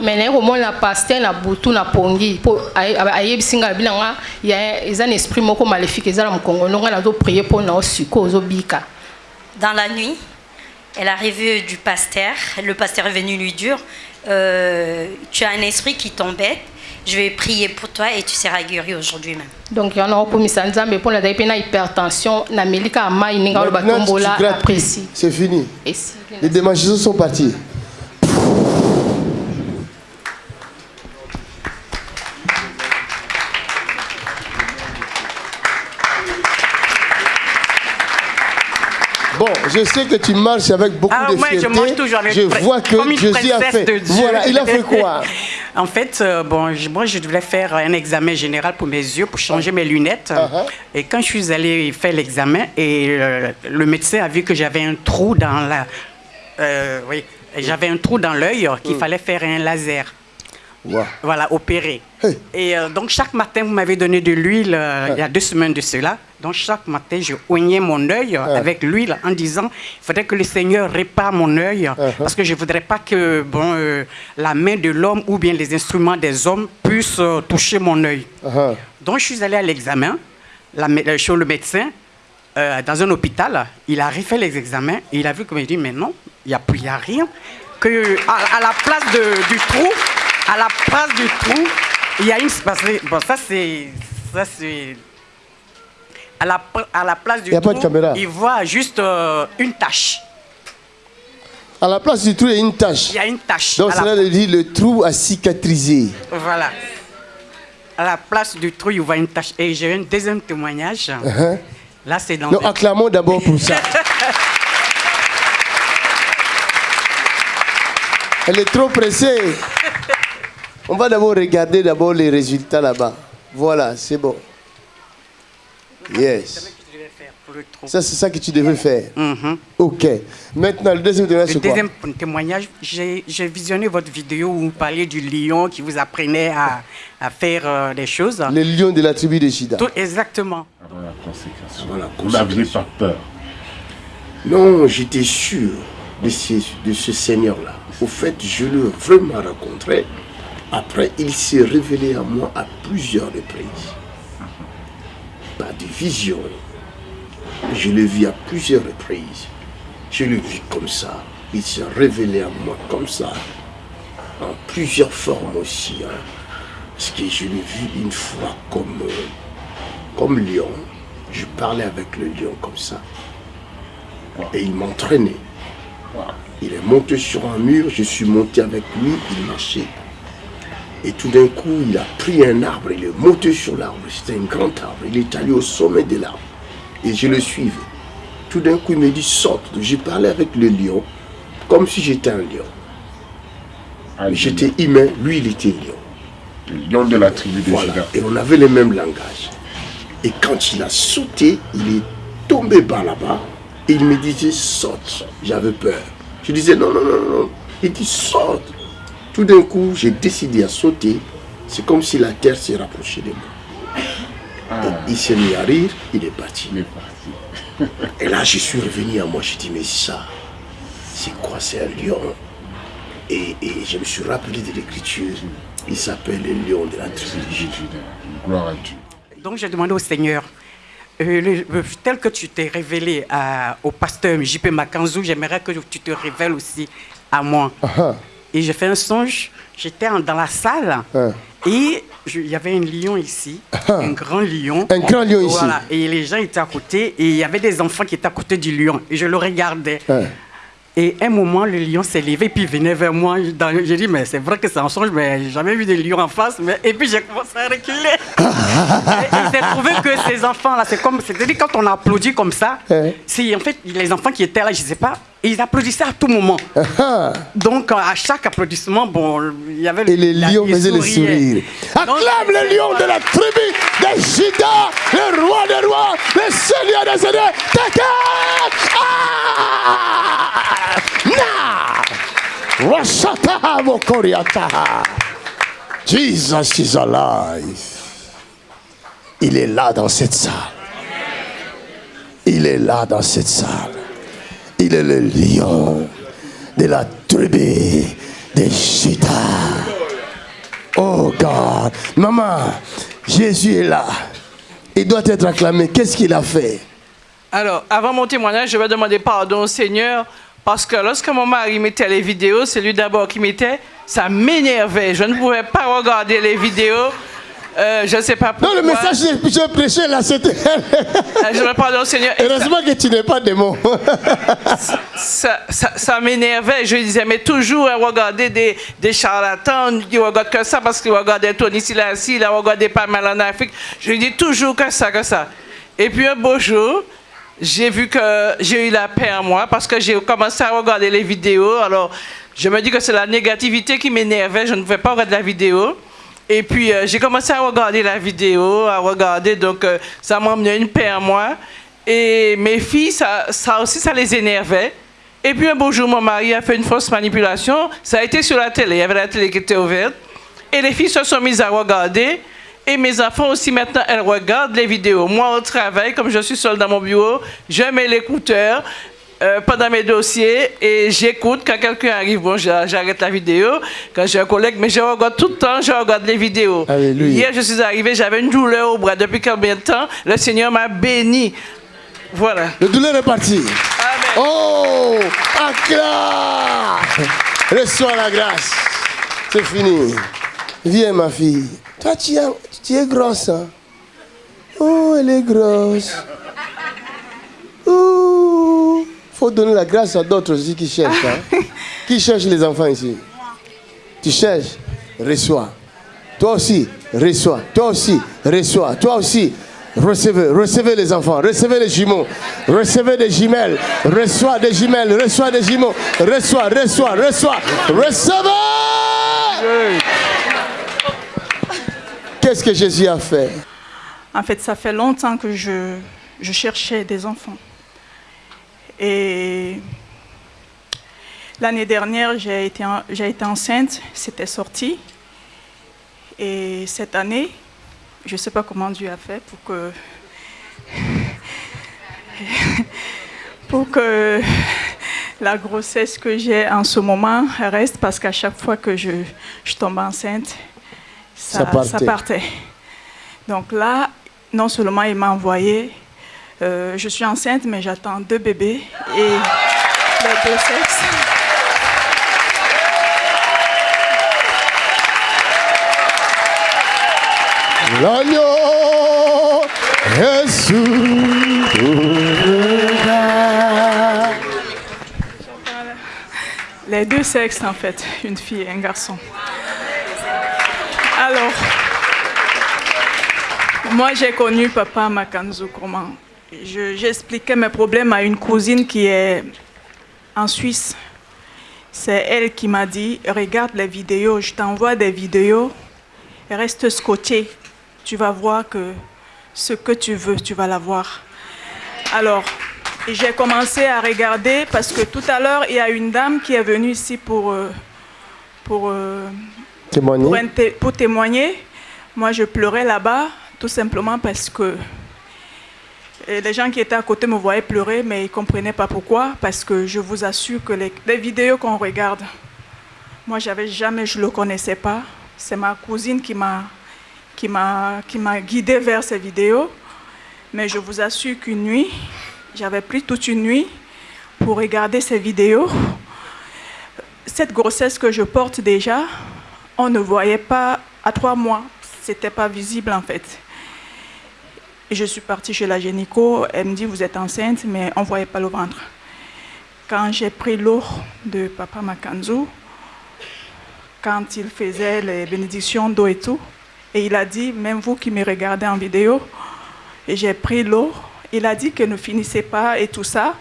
me naye komona paster na butu na pongi mpo aye- ayebisi ngai abi na nga ya- eza na esprit moko maléfique eza na mokongo no ngai nazoprie mpo na osiko ozobika Dans la nuit, elle arrive du pasteur. Le pasteur est venu lui dire euh, Tu as un esprit qui t'embête. Je vais prier pour toi et tu seras guéri aujourd'hui même. donc yango nakokomisa nzambe mpo nazali mpe na hypertension nameli kaka mai ndenge aloba Maintenant, tu tombola grattes plus. aprécie C'est fini. Les démangeaisons sont partis. Je sais que tu marches avec beaucoup Ah, de moi, je fierté. mange toujours avec Je vois que comme une Josie a fait. de Dieu. Voilà, il a fait quoi En fait, euh, bon, je- moi, je devais faire un examen général pour mes yeux, pour changer mes lunettes. Uh-huh. Et quand je suis allée faire l'examen, et euh, le médecin a vu que j'avais un trou dans la... euh, oui, j'avais un trou dans l'œil qu'il Mm. fallait faire un laser. Wow. Voilà, opéré. Et euh, donc, chaque matin, vous m'avez donné de l'huile euh, il y a deux semaines de cela. Donc, chaque matin, je oignais mon œil euh, avec l'huile en disant il faudrait que le Seigneur répare mon œil parce que je ne voudrais pas que bon, euh, la main de l'homme ou bien les instruments des hommes puissent toucher mon œil. Uh-huh. Donc, je suis allé à l'examen chez le médecin dans un hôpital. Il a refait les examens et il a vu que me dit mais non, il n'y a, il a rien. Que à, à la place de- du trou, à la place du trou, il y a une. Bon, ça c'est. Ça c'est. À la, à la place du Il y a pas trou, de caméra. il voit juste euh, une tache. À la place du trou, il y a une tache. Il y a une tache. Donc, la- cela veut dire le trou a cicatrisé. Voilà. À la place du trou, il voit une tache. Et j'ai un deuxième témoignage. Uh-huh. Là, c'est dans. Non, acclamons d'abord pour ça. Elle est trop pressée. On va d'abord regarder d'abord les résultats là-bas. Voilà, c'est bon. Yes. Ça, c'est ça que tu devais faire. Ok. Maintenant, le deuxième témoignage, Le c'est quoi? deuxième témoignage, j'ai visionné votre vidéo où vous parliez du lion qui vous apprenait à, à faire euh, des choses. Le lion de la tribu de Shida. Tout exactement. Avant la consécration. Voilà, Vous n'aviez pas peur. Non, j'étais sûr de ce, de ce Seigneur-là. Au fait, je l'ai vraiment rencontré. Après, il s'est révélé à moi à plusieurs reprises. Par des visions. Je l'ai vu à plusieurs reprises. Je l'ai vu comme ça. Il s'est révélé à moi comme ça. En plusieurs formes aussi. hein. Parce que je l'ai vu une fois comme, euh, comme lion. Je parlais avec le lion comme ça. Et il m'entraînait. Il est monté sur un mur, je suis monté avec lui, il marchait. Et tout d'un coup, il a pris un arbre, il est monté sur l'arbre. C'était un grand arbre. Il est allé au sommet de l'arbre. Et je le suivais. Tout d'un coup, il me dit saute. J'ai parlé avec le lion, comme si j'étais un lion. Mais J'étais humain, lui, il était lion. Le lion de la tribu de Voilà. Et on avait le même langage. Et quand il a sauté, il est tombé par là-bas. Et il me disait saute. J'avais peur. Je disais non, non, non, non. Il dit saute. Tout d'un coup, j'ai décidé à sauter. C'est comme si la terre s'est rapprochée de moi. Et il s'est mis à rire, il est parti. Et là, je suis revenu à moi. Je dis mais ça, c'est quoi C'est un lion? Et, et je me suis rappelé de l'écriture. Il s'appelle le lion de la tribu de Juda. Gloire à Dieu. Donc j'ai demandé au Seigneur, euh, le- euh, tel que tu t'es révélé à- au pasteur JP Makanzou, j'aimerais que tu te révèles aussi à moi. Et j'ai fait un songe, j'étais dans la salle et je- il y avait un lion ici, un grand lion. Un grand lion ici. Voilà, et les gens étaient à côté et il y avait des enfants qui étaient à côté du lion et je le regardais. Et un moment, le lion s'est levé, puis il venait vers moi. J'ai dit, mais c'est vrai que c'est un songe, mais j'ai jamais vu de lion en face. Mais... Et puis j'ai commencé à reculer. et s'est trouvé que ces enfants-là, c'est comme, c'est-à-dire quand on applaudit comme ça, c'est en fait les enfants qui étaient là, je sais pas, ils applaudissaient à tout moment. Donc à chaque applaudissement, bon, il y avait Et les lions faisaient le souriaient. sourire. Donc, Acclame le lion de la tribu de Juda, le roi des rois, le seigneur des seigneurs. Ah. Jesus is alive. Il est là dans cette salle. Il est là dans cette salle. Il est le lion de la tribu de Juda. Oh God. Maman, Jésus est là. Il doit être acclamé. Qu'est-ce qu'il a fait? Alors, avant mon témoignage, je vais demander pardon au Seigneur parce que lorsque mon mari mettait les vidéos, c'est lui d'abord qui mettait, ça m'énervait. Je ne pouvais pas regarder les vidéos. Euh, je ne sais pas Non, pourquoi. le message que je prêchais là, c'était. Euh, Je vais pardon au Seigneur. Heureusement que tu n'es pas démon. ça, ça, ça m'énervait. Je disais, mais toujours hein, regarder des, des charlatans qui regardent que ça parce qu'ils regardaient Tony Silassi, ils regardaient pas mal en Afrique. Je dis toujours que ça, que ça. Et puis un beau jour, j'ai vu que j'ai eu la paix en moi parce que j'ai commencé à regarder les vidéos. Alors, je me dis que c'est la négativité qui m'énervait. Je ne pouvais pas regarder la vidéo. Et puis, euh, j'ai commencé à regarder la vidéo, à regarder. Donc, euh, ça m'a amené une paix en moi. Et mes filles, ça, ça aussi, ça les énervait. Et puis, un beau jour, mon mari a fait une fausse manipulation. Ça a été sur la télé. Il y avait la télé qui était ouverte. Et les filles se sont mises à regarder. Et mes enfants aussi, maintenant, elles regardent les vidéos. Moi, au travail, comme je suis seule dans mon bureau, je mets l'écouteur euh, pendant mes dossiers et j'écoute. Quand quelqu'un arrive, bon, j'a- j'arrête la vidéo. Quand j'ai un collègue, mais je regarde tout le temps, je regarde les vidéos. Hier, je suis arrivée, j'avais une douleur au bras. Depuis combien de temps Le Seigneur m'a béni? Voilà. Le douleur est parti. Oh Accla Reçois la grâce. C'est fini. Viens, ma fille. Toi, tu es, tu es grosse. hein? Oh, elle est grosse. Oh. Faut donner la grâce à d'autres aussi qui cherchent. hein. qui cherchent les enfants ici? Tu cherches, reçois. Toi aussi, reçois. Toi aussi, reçois. Toi aussi, recevez. Recevez les enfants. Recevez les jumeaux. Recevez des jumelles. Reçois des jumelles. Reçois des jumeaux. Reçois, reçois, reçois. Recevez Qu'est-ce que Jésus a fait? En fait, ça fait longtemps que je, je cherchais des enfants. Et l'année dernière, j'ai été, été enceinte, c'était sorti. Et cette année, je ne sais pas comment Dieu a fait pour que, pour que la grossesse que j'ai en ce moment reste, parce qu'à chaque fois que je, je tombe enceinte, Ça ça, partait. ça partait. Donc là, non seulement il m'a envoyé, euh, je suis enceinte, mais j'attends deux bébés et les deux sexes. L'agneau. Les deux sexes, en fait, une fille et un garçon. Alors, moi, j'ai connu papa Makanzo Je- J'expliquais mes problèmes à une cousine qui est en Suisse. C'est elle qui m'a dit, regarde les vidéos, je t'envoie des vidéos, reste scotché, tu vas voir que ce que tu veux, tu vas l'avoir. Alors, j'ai commencé à regarder parce que tout à l'heure, il y a une dame qui est venue ici pour, euh, pour, euh, Témoigner. pour témoigner. Moi, je pleurais là-bas, tout simplement parce que les gens qui étaient à côté me voyaient pleurer, mais ils ne comprenaient pas pourquoi. Parce que je vous assure que les, vidéos qu'on regarde, moi, j'avais jamais, je ne le connaissais pas. C'est ma cousine qui m'a qui guidée vers ces vidéos. Mais je vous assure qu'une nuit, j'avais pris toute une nuit pour regarder ces vidéos. Cette grossesse que je porte déjà, on ne voyait pas à trois mois. C'était pas visible en fait. Je suis partie chez la gynéco. Elle me dit Vous êtes enceinte, mais on ne voyait pas le ventre. Quand j'ai pris l'eau de Papa Makanzo, quand il faisait les bénédictions d'eau et tout, et il a dit Même vous qui me regardez en vidéo, et j'ai pris l'eau. Il a dit que ne finissez pas et tout ça.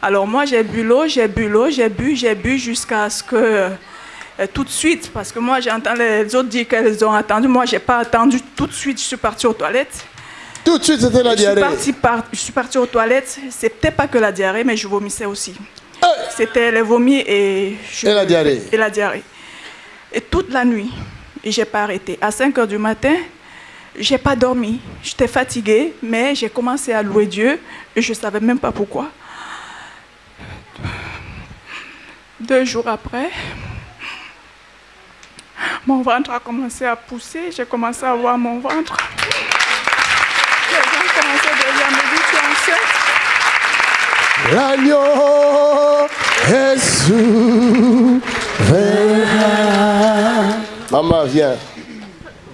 Alors moi, j'ai bu l'eau, j'ai bu l'eau, j'ai bu, j'ai bu jusqu'à ce que euh, tout de suite, parce que moi j'entends les autres dire qu'elles ont attendu, moi j'ai pas attendu, tout de suite je suis partie aux toilettes. Tout de suite, c'était la Je suis diarrhée. partie, par- je suis partie aux toilettes, c'était pas que la diarrhée, mais je vomissais aussi. C'était les vomis et, je- Et la diarrhée. Et la diarrhée. Et toute la nuit, j'ai pas arrêté. À 5 heures du matin, j'ai pas dormi. J'étais fatiguée, mais j'ai commencé à louer Dieu et je savais même pas pourquoi. Deux jours après, mon ventre a commencé à pousser. J'ai commencé à voir mon ventre. Les gens commençaient déjà à me dire tu es enceinte. L'agneau Jésus verra. Maman, viens.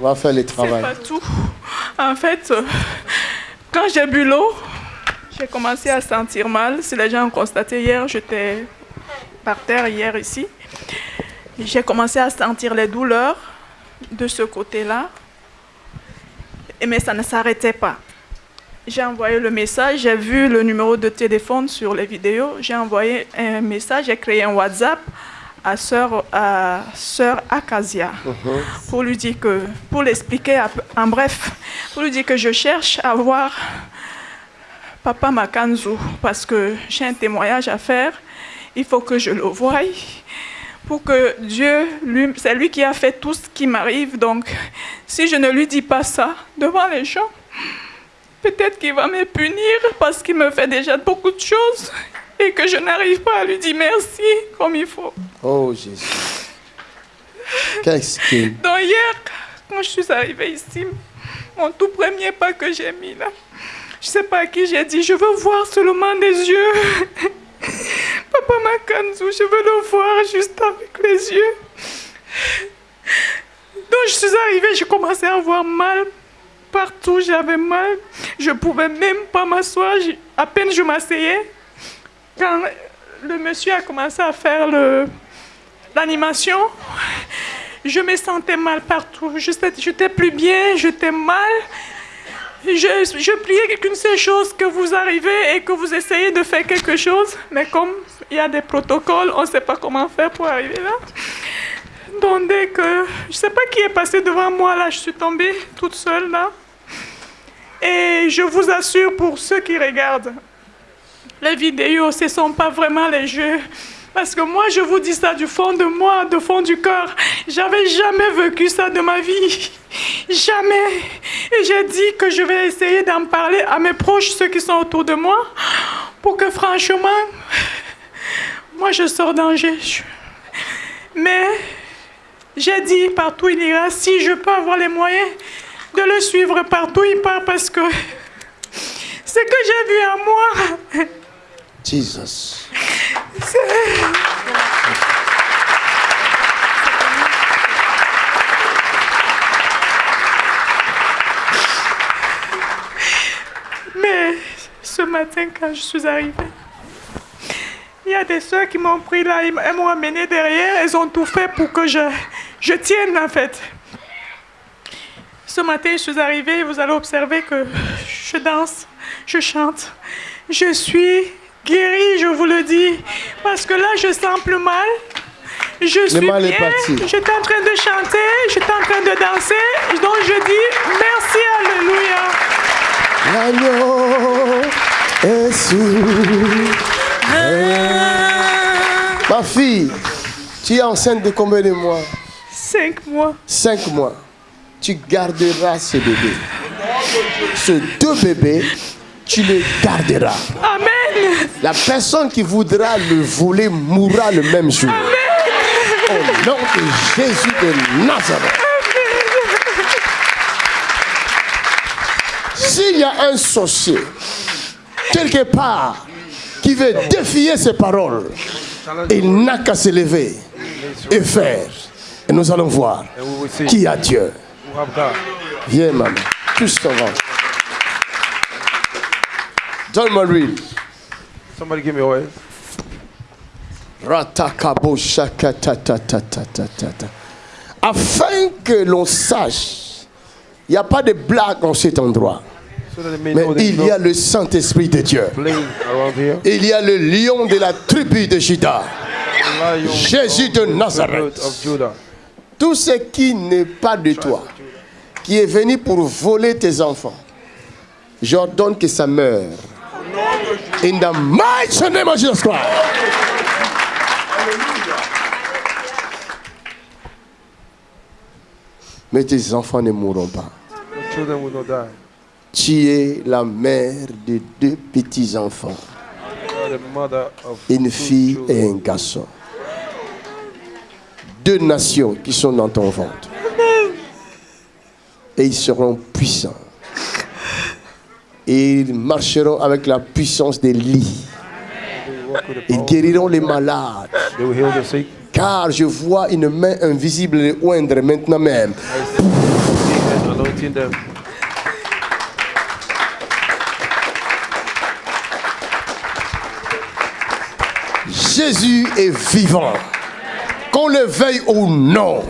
On va faire le C'est travail. pas tout. En fait, euh, quand j'ai bu l'eau, j'ai commencé à sentir mal. Si les gens ont constaté hier, j'étais par terre hier ici. J'ai commencé à sentir les douleurs de ce côté-là. Et Mais ça ne s'arrêtait pas. J'ai envoyé le message, j'ai vu le numéro de téléphone sur les vidéos, j'ai envoyé un message, j'ai créé un WhatsApp à sœur, à sœur Acasia pour lui dire que, pour l'expliquer en bref, pour lui dire que je cherche à voir Papa Makanzu parce que j'ai un témoignage à faire. Il faut que je le voie pour que Dieu, lui, c'est lui qui a fait tout ce qui m'arrive. Donc, si je ne lui dis pas ça devant les gens, peut-être qu'il va me punir parce qu'il me fait déjà beaucoup de choses et que je n'arrive pas à lui dire merci comme il faut. Oh Jésus. Qu'est-ce que... Donc hier, quand je suis arrivée ici, mon tout premier pas que j'ai mis là, je sais pas à qui j'ai dit, je veux voir seulement des yeux. Papa Makanzu, je veux le voir juste avec les yeux. Donc je suis arrivée, j'ai commencé à avoir mal. Partout, j'avais mal. Je pouvais même pas m'asseoir. À peine je m'asseyais. Quand le monsieur a commencé à faire l'animation, je me sentais mal partout. Je n'étais plus bien, j'étais mal. Je, je priais qu'une seule chose, que vous arrivez et que vous essayez de faire quelque chose. Mais comme il y a des protocoles, on ne sait pas comment faire pour arriver là. Dès que... Je ne sais pas qui est passé devant moi là, je suis tombée toute seule là. Et je vous assure pour ceux qui regardent, les vidéos, ce ne sont pas vraiment les jeux. Parce que moi, je vous dis ça du fond de moi, du fond du cœur. J'avais jamais vécu ça de ma vie. Jamais. Et j'ai dit que je vais essayer d'en parler à mes proches, ceux qui sont autour de moi, pour que franchement, moi, je sors danger. Mais j'ai dit partout il ira, si je peux avoir les moyens de le suivre partout il part parce que ce que j'ai vu en moi, Jesus. Mais ce matin, quand je suis arrivée, il y a des soeurs qui m'ont pris là, elles m'ont amené derrière, elles ont tout fait pour que je, je tienne en fait. Ce matin, je suis arrivée, vous allez observer que je danse, je chante. Je suis guérie, je vous le dis, parce que là, je sens plus mal. Je suis bien, j'étais en train de chanter, j'étais en train de danser, donc je dis merci, alléluia. L'agneau est sous. Ma fille, tu es enceinte de combien de mois? Cinq mois. Cinq mois. Tu garderas ce bébé. Ce deux bébés, tu les garderas. Amen. La personne qui voudra le voler mourra le même jour. Au nom de Jésus de Nazareth. S'il y a un sorcier, quelque part, qui veut défier ces paroles, il n'a qu'à se lever et faire. Et nous allons voir qui a Dieu. Viens, maman. Tous ton ventre. Donne-moi l'huile. Somebody give me oil. Afin que l'on sache, il n'y a pas de blague en cet endroit. Mais il y a le Saint-Esprit de Dieu. Il y a le lion de la tribu de Juda. Jésus de Nazareth. Tout ce qui n'est pas de toi, qui est venu pour voler tes enfants, j'ordonne que ça meure. In the mighty name of Jesus Christ. Mais tes enfants ne mourront pas. Tu es la mère de deux petits-enfants, une fille et un garçon. Deux nations qui sont dans ton ventre. Et ils seront puissants. Et ils marcheront avec la puissance des lits. Ils guériront les malades. They will heal the sick. Car je vois une main invisible les oindre maintenant même. Jésus est vivant. Qu'on le veuille ou non,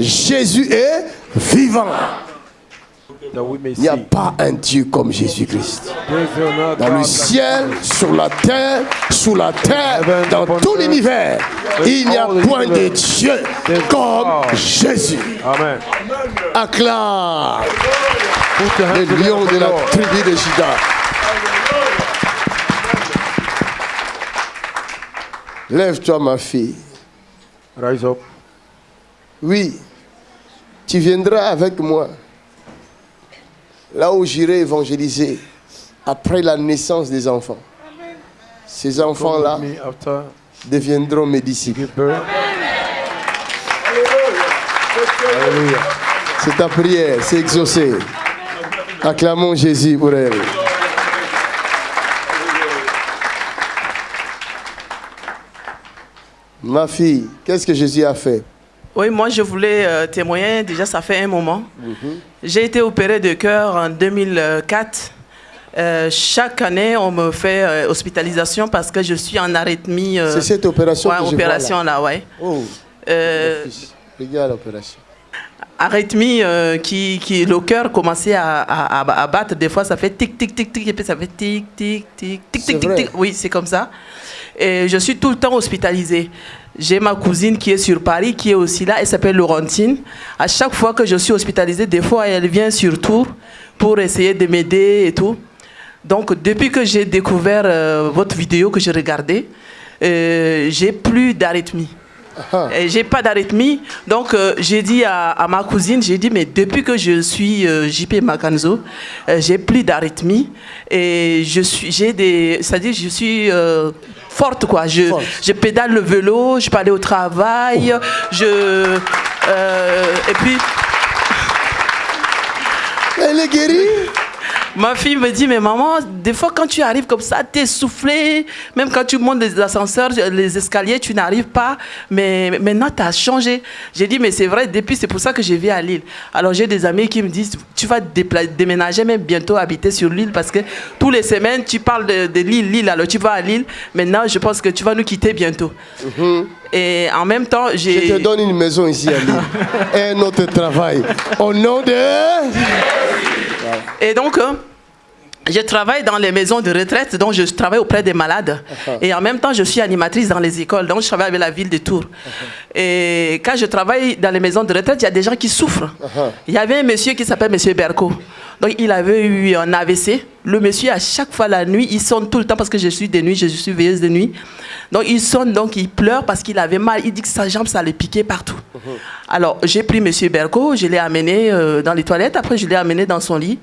Jésus est vivant. Il n'y a pas un Dieu comme Jésus-Christ. Dans le ciel, sur la terre, sous la terre, dans tout l'univers, il n'y a point de Dieu comme Jésus. Amen. Acclame le lion de la tribu de Juda. Lève-toi, ma fille. Rise up. Oui, tu viendras avec moi là où j'irai évangéliser après la naissance des enfants. Ces enfants-là deviendront mes disciples. C'est ta prière, c'est exaucé. Acclamons Jésus pour elle. Ma fille, qu'est-ce que Jésus a fait? Oui, moi je voulais euh, témoigner, déjà ça fait un moment. J'ai été opérée de cœur en 2004. Euh, chaque année, on me fait euh, hospitalisation parce que je suis en arythmie. C'est cette opération ouais, que je vois opération là. là, ouais. Oh, regarde l'opération. arythmie qui, qui le cœur commençait à, à- battre. Des fois, ça fait tic, tic, tic, tic, et puis ça fait tic, tic, tic, tic, tic, tic, tic. Oui, c'est comme ça. Et je suis tout le temps hospitalisée. J'ai ma cousine qui est sur Paris, qui est aussi là, elle s'appelle Laurentine. À chaque fois que je suis hospitalisée, des fois, elle vient sur tour pour essayer de m'aider et tout. Donc, depuis que j'ai découvert euh, votre vidéo que j'ai regardée, euh, j'ai plus d'arythmie. Et J'ai pas d'arythmie. Donc, euh, j'ai dit à, à ma cousine, j'ai dit, mais depuis que je suis euh, JP Makanzo, euh, j'ai plus d'arythmie. Et je suis, j'ai des, c'est-à-dire, je suis forte, quoi. Je, je pédale le vélo, je peux aller au travail, je, euh, et puis. Elle est guérie? Ma fille me dit, mais maman, des fois quand tu arrives comme ça, tu es soufflé. Même quand tu montes les ascenseurs, les escaliers, tu n'arrives pas. Mais maintenant, tu as changé. J'ai dit, mais c'est vrai, depuis, c'est pour ça que je vis à Lille. Alors j'ai des amis qui me disent, tu vas déménager, même bientôt habiter sur Lille, parce que tous les semaines, tu parles de, de Lille, Lille, alors tu vas à Lille. Maintenant, je pense que tu vas nous quitter bientôt. Et en même temps, j'ai... Je te donne une maison ici à Lille. Et un autre travail. Au nom de... Et donc, euh, je travaille dans les maisons de retraite, donc je travaille auprès des malades. Et en même temps, je suis animatrice dans les écoles, donc je travaille avec la ville de Tours. Et quand je travaille dans les maisons de retraite, il y a des gens qui souffrent. Il y avait un monsieur qui s'appelle Monsieur Berco. Donc il avait eu un AVC. Le monsieur, à chaque fois la nuit, il sonne tout le temps parce que je suis de nuit, je suis veilleuse de nuit. Donc il sonne, donc il pleure parce qu'il avait mal. Il dit que sa jambe, ça le piquait partout. Alors j'ai pris Monsieur Berco, je l'ai amené euh, dans les toilettes, après je l'ai amené dans son lit.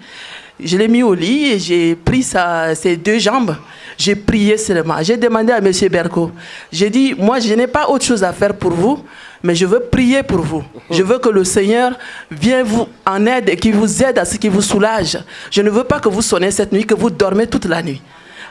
Je l'ai mis au lit et j'ai pris sa- ses deux jambes. J'ai prié seulement. J'ai demandé à M. Berco. J'ai dit, moi, je n'ai pas autre chose à faire pour vous, mais je veux prier pour vous. Je veux que le Seigneur vienne vous en aide et qu'il vous aide à ce qui vous soulage. Je ne veux pas que vous sonnez cette nuit, que vous dormez toute la nuit.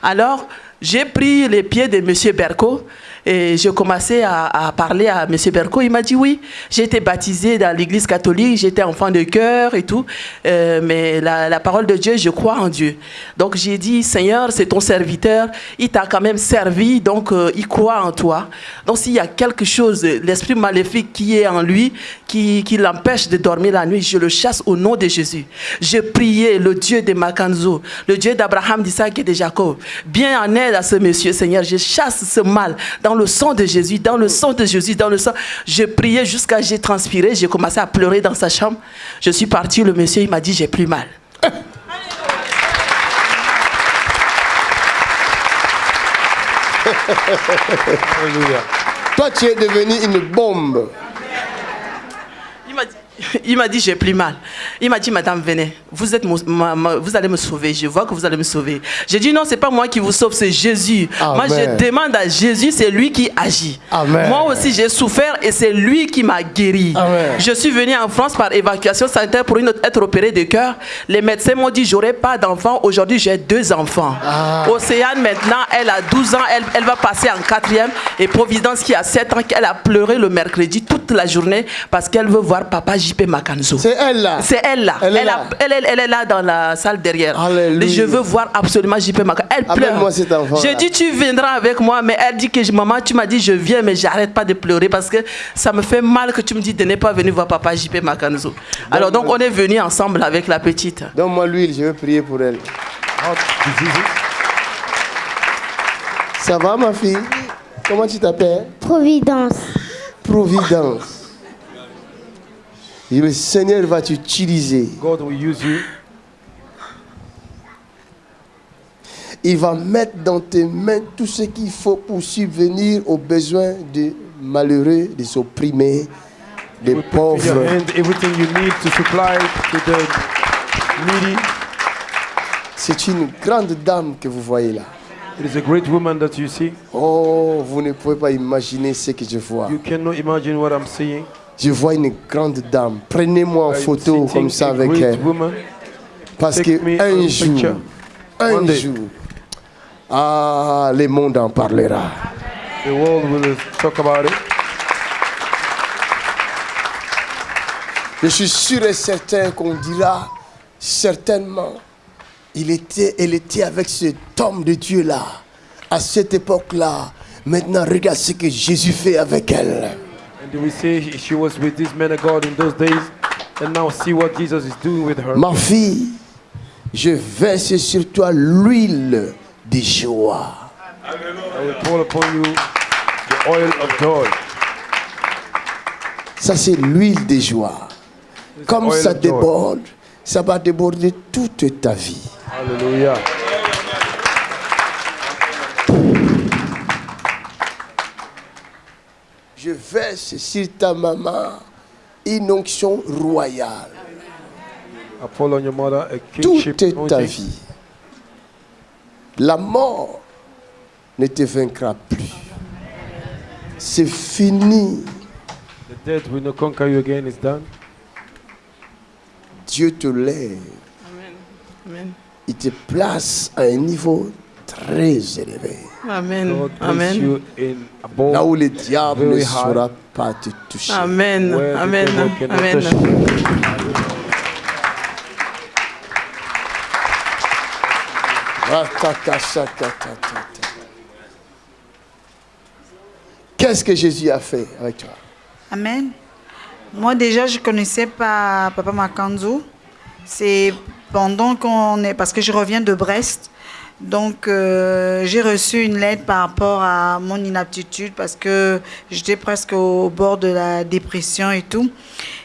Alors, j'ai pris les pieds de M. Berco et j'ai commencé à, parler à M. Berco. Il m'a dit oui, j'ai été baptisé dans l'église catholique, j'étais enfant de cœur et tout, Euh, mais la, la parole de Dieu, je crois en Dieu. Donc j'ai dit, Seigneur, c'est ton serviteur, il t'a quand même servi, donc euh, il croit en toi. Donc s'il y a quelque chose, l'esprit maléfique qui est en lui, qui, qui l'empêche de dormir la nuit, je le chasse au nom de Jésus. Je priais le Dieu de Makanzo, le Dieu d'Abraham, d'Isaac et de Jacob. Bien en aide à ce monsieur, Seigneur. Je chasse ce mal dans le sang de Jésus, dans le sang de Jésus, dans le sang. Je priais jusqu'à j'ai transpiré, j'ai commencé à pleurer dans sa chambre. Je suis parti, le monsieur, il m'a dit, j'ai plus mal. Toi, tu es devenu une bombe. Il m'a dit, j'ai plus mal. Il m'a dit, madame, venez, vous, êtes ma- ma- vous allez me sauver. Je vois que vous allez me sauver. J'ai dit, non, c'est pas moi qui vous sauve, c'est Jésus. Moi, je demande à Jésus, c'est lui qui agit. Amen. Moi aussi, j'ai souffert et c'est lui qui m'a guéri. Je suis venu en France par évacuation sanitaire pour une autre- être opéré de cœur. Les médecins m'ont dit, j'aurai pas d'enfant. Aujourd'hui, j'ai deux enfants. Océane, maintenant, elle a 12 ans. Elle, elle va passer en quatrième. Et Providence, qui a 7 ans, elle a pleuré le mercredi toute la journée parce qu'elle veut voir papa JP Makanzo. C'est elle là. C'est elle là. Elle est là. a- elle est- elle est là dans la salle derrière. Je veux voir absolument JP Makanzo. Elle pleure. Amène-moi cet enfant-là. J'ai dit tu viendras avec moi, mais elle dit que je- maman, tu m'as dit je viens, mais j'arrête pas de pleurer parce que ça me fait mal que tu me dis de ne pas venir voir papa JP Makanzo. Alors donc on est venu ensemble avec la petite. Donne-moi l'huile, je vais prier pour elle. Ça va ma fille? Comment tu t'appelles? Providence. Providence. Le Seigneur va t'utiliser. God will use you. Il va mettre dans tes mains tout ce qu'il faut pour subvenir aux besoins des malheureux, des opprimés, des pauvres. everything you need to supply to the needy. C'est une grande dame que vous voyez là. It is a great woman that you see. Oh, vous ne pouvez pas imaginer ce que je vois. You cannot imagine what I'm seeing. Je vois une grande dame. Prenez-moi en photo comme ça avec elle. Parce Take me que un on jour, un jour, ah, le monde en parlera. The world will talk about it. Je suis sûr et certain qu'on dira certainement, il était, elle était avec cet homme de Dieu là, à cette époque-là. Maintenant, regarde ce que Jésus fait avec elle. And we say she was with this man of God in those days, and now see what Jesus is doing with her. Ma fille, je verse sur toi l'huile de joie. I will pour upon you the oil of joy. Ça, c'est l'huile de joie. Comme ça déborde, ça va déborder toute ta vie. Hallelujah. Je verse sur ta maman une onction royale. Toute ta vie. La mort ne te vaincra plus. C'est fini. The death will not conquer you again. It's done. Dieu te lève. Amen. Il te place à un niveau très élevé. Amen. God Amen. Là où le diable ne saura pas te toucher. Amen. Amen. Amen. Qu'est-ce que Jésus a fait avec toi? Amen. Moi déjà, je connaissais pas Papa Makanzo. C'est pendant qu'on est, parce que je reviens de Brest, donc euh, j'ai reçu une lettre par rapport à mon inaptitude parce que j'étais presque au bord de la dépression et tout.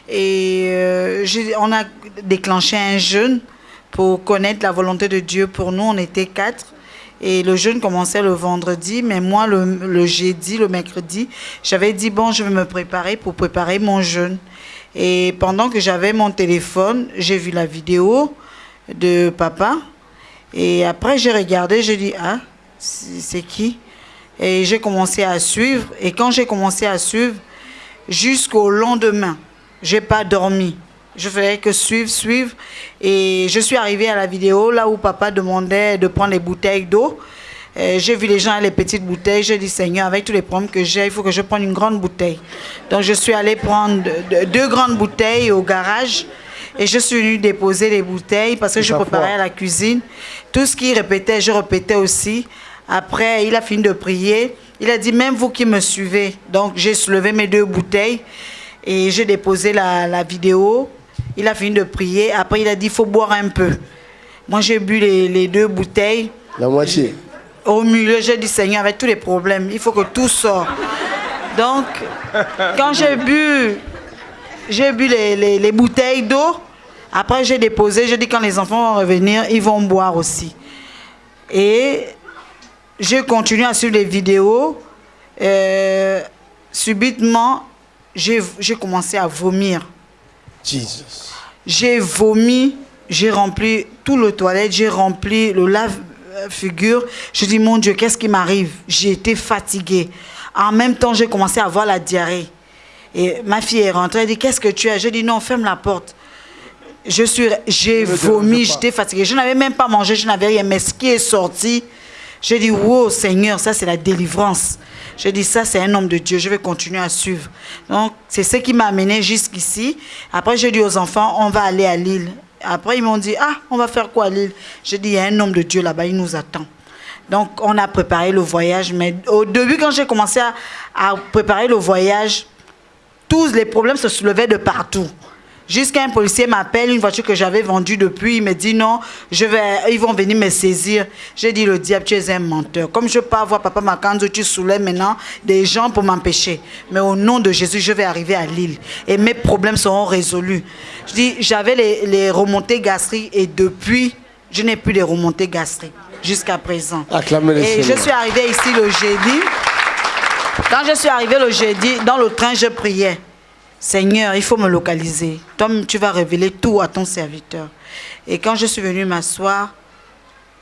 Et euh, on a déclenché un jeûne pour connaître la volonté de Dieu pour nous. On était quatre. Et le jeûne commençait le vendredi, mais moi, le jeudi, le mercredi, j'avais dit, bon, je vais me préparer pour préparer mon jeûne. Et pendant que j'avais mon téléphone, j'ai vu la vidéo de papa. Et après, j'ai regardé, j'ai dit, ah, c'est qui? Et j'ai commencé à suivre. Et quand j'ai commencé à suivre, jusqu'au lendemain, j'ai pas dormi. Je faisais que suivre, suivre. Et je suis arrivée à la vidéo là où papa demandait de prendre les bouteilles d'eau. J'ai vu les gens les petites bouteilles. J'ai dit, Seigneur, avec tous les problèmes que j'ai, il faut que je prenne une grande bouteille. Donc, je suis allée prendre de- de- deux grandes bouteilles au garage. Et je suis venue déposer les bouteilles parce que je préparais à la cuisine. Tout ce qu'il répétait, je répétais aussi. Après, il a fini de prier. Il a dit, même vous qui me suivez. Donc, j'ai soulevé mes deux bouteilles et j'ai déposé la, la vidéo. Il a fini de prier. Après, il a dit, il faut boire un peu. Moi, j'ai bu les, les deux bouteilles. La moitié. Au milieu, j'ai dit, Seigneur, avec tous les problèmes, il faut que tout sorte. Donc, quand j'ai bu, j'ai bu les, les- les bouteilles d'eau, après j'ai déposé, j'ai dit, quand les enfants vont revenir, ils vont boire aussi. Et j'ai continué à suivre les vidéos. Euh, subitement, j'ai j'ai commencé à vomir. Jesus. J'ai vomi, j'ai rempli tout le toilette, j'ai rempli le lave-figure. Je dis, mon Dieu, qu'est-ce qui m'arrive? J'ai été fatiguée. En même temps, j'ai commencé à avoir la diarrhée. Et ma fille est rentrée, elle dit, qu'est-ce que tu as? Je dis, non, ferme la porte. Je suis, j'ai vomi, j'étais fatiguée. Je n'avais même pas mangé, je n'avais rien. Mais ce qui est sorti, J'ai dit, wow, Seigneur, ça c'est la délivrance. J'ai dit, ça c'est un homme de Dieu, je vais continuer à suivre. Donc, c'est ce qui m'a amené jusqu'ici. Après, j'ai dit aux enfants, on va aller à Lille. Après, ils m'ont dit, ah, on va faire quoi à Lille? J'ai dit, il y a un homme de Dieu là-bas, il nous attend. Donc, on a préparé le voyage. Mais au début, quand j'ai commencé à, à préparer le voyage, tous les problèmes se soulevaient de partout. Jusqu'à un policier m'appelle, une voiture que j'avais vendue depuis, il me dit non, je vais, ils vont venir me saisir. J'ai dit, le diable, tu es un menteur. Comme je peux pas voir Papa Makanzo, tu soulèves maintenant des gens pour m'empêcher. Mais au nom de Jésus, je vais arriver à Lille et mes problèmes seront résolus. Je dis, j'avais les, les remontées gastriques et depuis, je n'ai plus les remontées gastriques jusqu'à présent. Acclamez Et je suis arrivée ici le jeudi. Quand je suis arrivée le jeudi, dans le train, je priais. Seigneur, il faut me localiser. Toi, tu vas révéler tout à ton serviteur. Et quand je suis venue m'asseoir,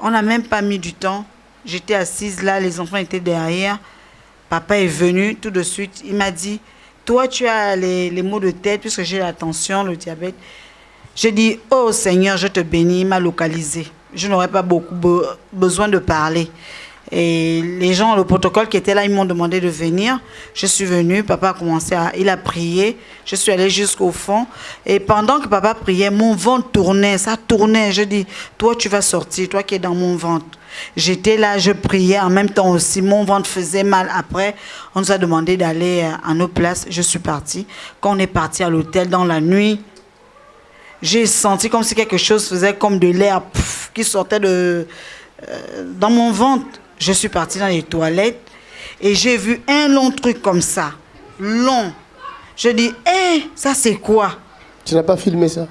on n'a même pas mis du temps. J'étais assise là, les enfants étaient derrière. Papa est venu tout de suite. Il m'a dit, toi, tu as les, les maux de tête puisque j'ai la tension, le diabète. J'ai dit, oh Seigneur, je te bénis, il m'a localisé. Je n'aurais pas beaucoup be- besoin de parler. Et les gens, le protocole qui était là, ils m'ont demandé de venir. Je suis venue, papa a commencé à... Il a prié, je suis allée jusqu'au fond. Et pendant que papa priait, mon ventre tournait, ça tournait. Je dis, toi tu vas sortir, toi qui es dans mon ventre. J'étais là, je priais en même temps aussi. Mon ventre faisait mal. Après, on nous a demandé d'aller euh, à nos places. Je suis partie. Quand on est parti à l'hôtel dans la nuit, j'ai senti comme si quelque chose faisait comme de l'air qui sortait de, euh, dans mon ventre. Je suis partie dans les toilettes et j'ai vu un long truc comme ça, long. Je dis, hé, ça c'est quoi? Tu n'as pas filmé ça?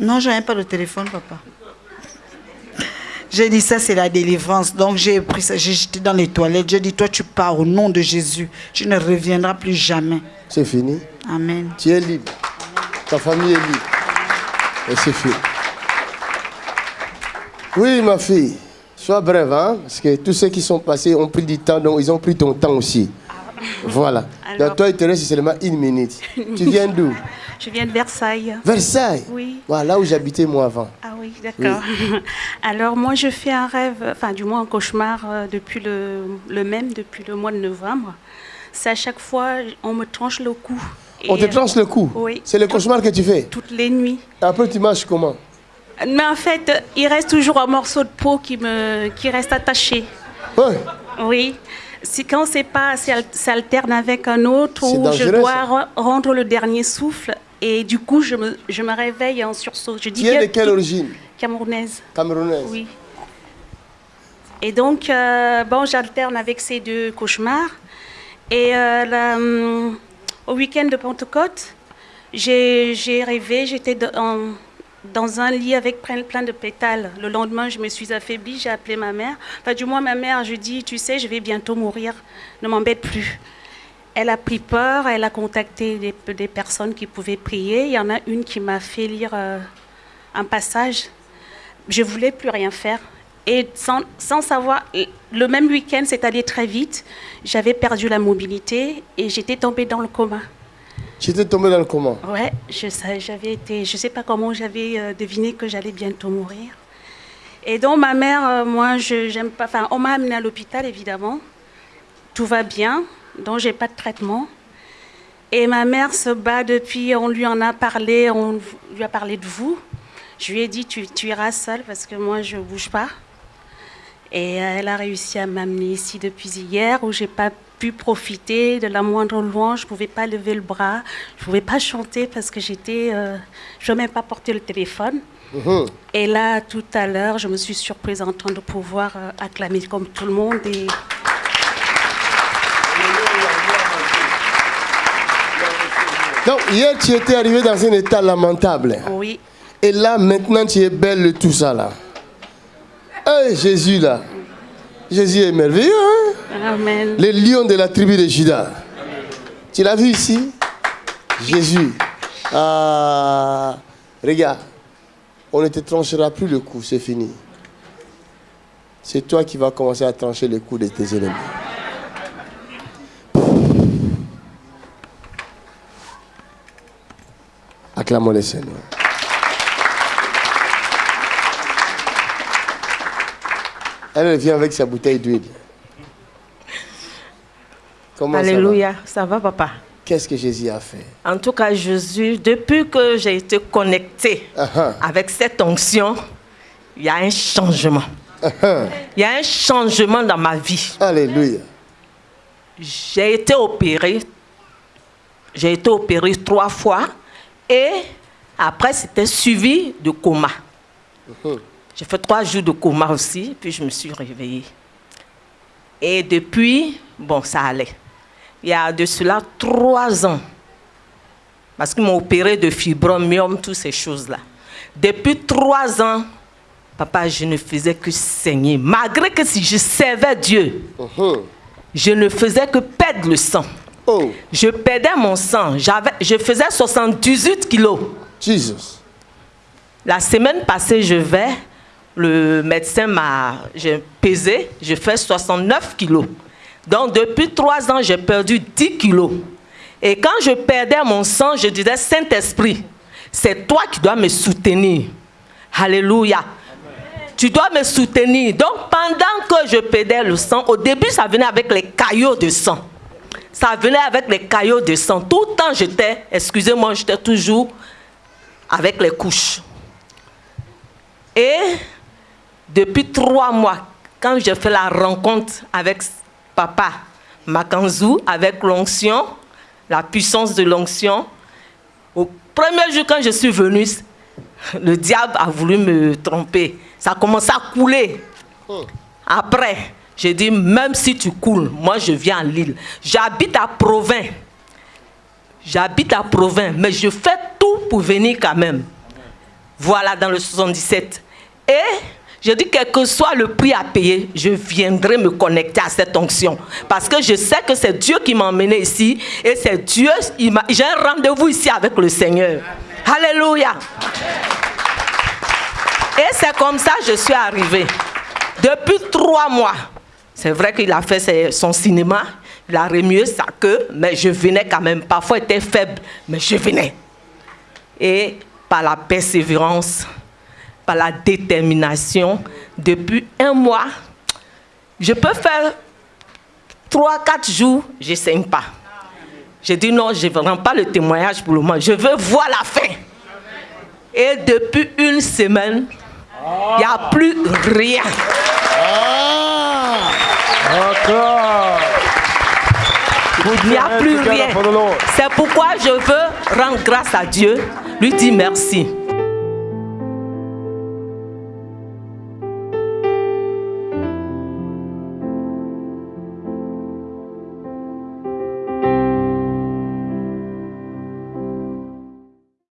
Non, je n'avais pas de téléphone, papa. J'ai dit, ça c'est la délivrance. Donc j'ai pris ça, j'ai jeté dans les toilettes. J'ai dit, toi tu pars au nom de Jésus. Tu ne reviendras plus jamais. C'est fini? Amen. Tu es libre. Ta famille est libre. Et c'est fini. Oui, ma fille. Sois brève, hein, parce que tous ceux qui sont passés ont pris du temps, donc ils ont pris ton temps aussi. Voilà. Alors- Donc toi, il te reste seulement une minute. tu viens d'où? Je viens de Versailles. Versailles? Oui. Voilà, là où j'habitais moi avant. Ah oui, d'accord. Alors moi, je fais un rêve, enfin du moins un cauchemar euh, depuis le, le même, depuis le mois de novembre. C'est à chaque fois, on me tranche le cou. On te tranche le cou? Oui. C'est le cauchemar que tu fais? Toutes les nuits. Après, tu marches comment? Mais en fait, il reste toujours un morceau de peau qui, me, qui reste attaché. Oui. Si quand c'est pas, c'est al- ça alterne avec un autre où je dois ça. rendre le dernier souffle. Et du coup, je me, je me réveille en sursaut. Je dis Tu es de quelle origine? Camerounaise. Camerounaise Oui. Et donc, euh, bon, j'alterne avec ces deux cauchemars. Et euh, la, hum, au week-end de Pentecôte, j'ai j'ai rêvé, j'étais dans, dans un lit avec plein, de pétales. Le lendemain, je me suis affaiblie, j'ai appelé ma mère. Enfin, du moins, ma mère, je dis, tu sais, je vais bientôt mourir, ne m'embête plus. Elle a pris peur, elle a contacté des, des personnes qui pouvaient prier. Il y en a une qui m'a fait lire euh, un passage. Je voulais plus rien faire. Et sans, sans savoir, le même week-end, c'est allé très vite. J'avais perdu la mobilité et j'étais tombée dans le coma. J'étais tombé dans le coma. Ouais, je sais, j'avais été, je sais pas comment j'avais euh, deviné que j'allais bientôt mourir. Et donc ma mère, euh, moi, je j'aime pas. Enfin, on m'a amenée à l'hôpital évidemment. Tout va bien, donc j'ai pas de traitement. Et ma mère se bat depuis. On lui en a parlé, on lui a parlé de vous. Je lui ai dit tu, tu iras seule parce que moi je bouge pas. Et elle a réussi à m'amener ici depuis hier où j'ai pas pu profiter de la moindre louange. Je pouvais pas lever le bras, je pouvais pas chanter parce que j'étais, euh, je ne même pas porter le téléphone. Mhm. Et là, tout à l'heure, je me suis surprise en train de pouvoir euh, acclamer comme tout le monde. Et... Donc, hier, tu étais arrivé dans un état lamentable. Oui. Et là, maintenant, tu es belle de tout ça, là. Eh, Jésus, là. Jésus est merveilleux, hein? Amen. Le lion de la tribu de Judas. Tu l'as vu ici? Jésus. Ah, regarde, on ne te tranchera plus le cou, c'est fini. C'est toi qui vas commencer à trancher le cou de tes ennemis. Acclamons le Seigneur. Elle vient avec sa bouteille d'huile. Comment Alléluia, ça va, papa? Qu'est-ce que Jésus a fait? En tout cas, Jésus, depuis que j'ai été connecté avec cette onction, il y a un changement. Il y a un changement dans ma vie. Alléluia. J'ai été opéré. J'ai été opéré trois fois. Et après, c'était suivi de coma. J'ai fait trois jours de coma aussi, puis je me suis réveillée. Et depuis, bon, ça allait. Il y a de cela trois ans, parce qu'ils m'ont opéré de fibromium, toutes ces choses-là. Depuis trois ans, papa, je ne faisais que saigner. Malgré que si je servais Dieu, je ne faisais que perdre le sang. Je perdais mon sang. Je faisais 78 kilos. Jesus. La semaine passée, je vais, le médecin m'a j'ai pesé, je fais 69 kilos. Donc depuis trois ans, j'ai perdu 10 kilos. Et quand je perdais mon sang, je disais, Saint-Esprit, c'est toi qui dois me soutenir. Alléluia. Tu dois me soutenir. Donc pendant que je perdais le sang, au début, ça venait avec les caillots de sang. Ça venait avec les caillots de sang. Tout le temps, j'étais, excusez-moi, j'étais toujours avec les couches. Et depuis trois mois, quand j'ai fait la rencontre avec papa Makanzou, avec l'onction, la puissance de l'onction, au premier jour quand je suis venue, le diable a voulu me tromper. Ça a commencé à couler. Après, j'ai dit, même si tu coules, moi je viens à Lille. J'habite à Provins. J'habite à Provins, mais je fais tout pour venir quand même. Voilà, dans le 77. Et je dis, quel que soit le prix à payer, je viendrai me connecter à cette onction. Parce que je sais que c'est Dieu qui m'a emmené ici. Et c'est Dieu, j'ai un rendez-vous ici avec le Seigneur. Alléluia. Et c'est comme ça que je suis arrivée. Depuis trois mois, c'est vrai qu'il a fait son cinéma, il a remué sa queue, mais je venais quand même. Parfois, il était faible, mais je venais. Et par la persévérance, par la détermination, depuis un mois, je peux faire trois, quatre jours, je ne saigne pas. J'ai dit non, je ne rends pas le témoignage pour le moment, je veux voir la fin. Et depuis une semaine, il n'y a plus rien. Il n'y a plus rien. C'est pourquoi je veux rendre grâce à Dieu, lui dire merci.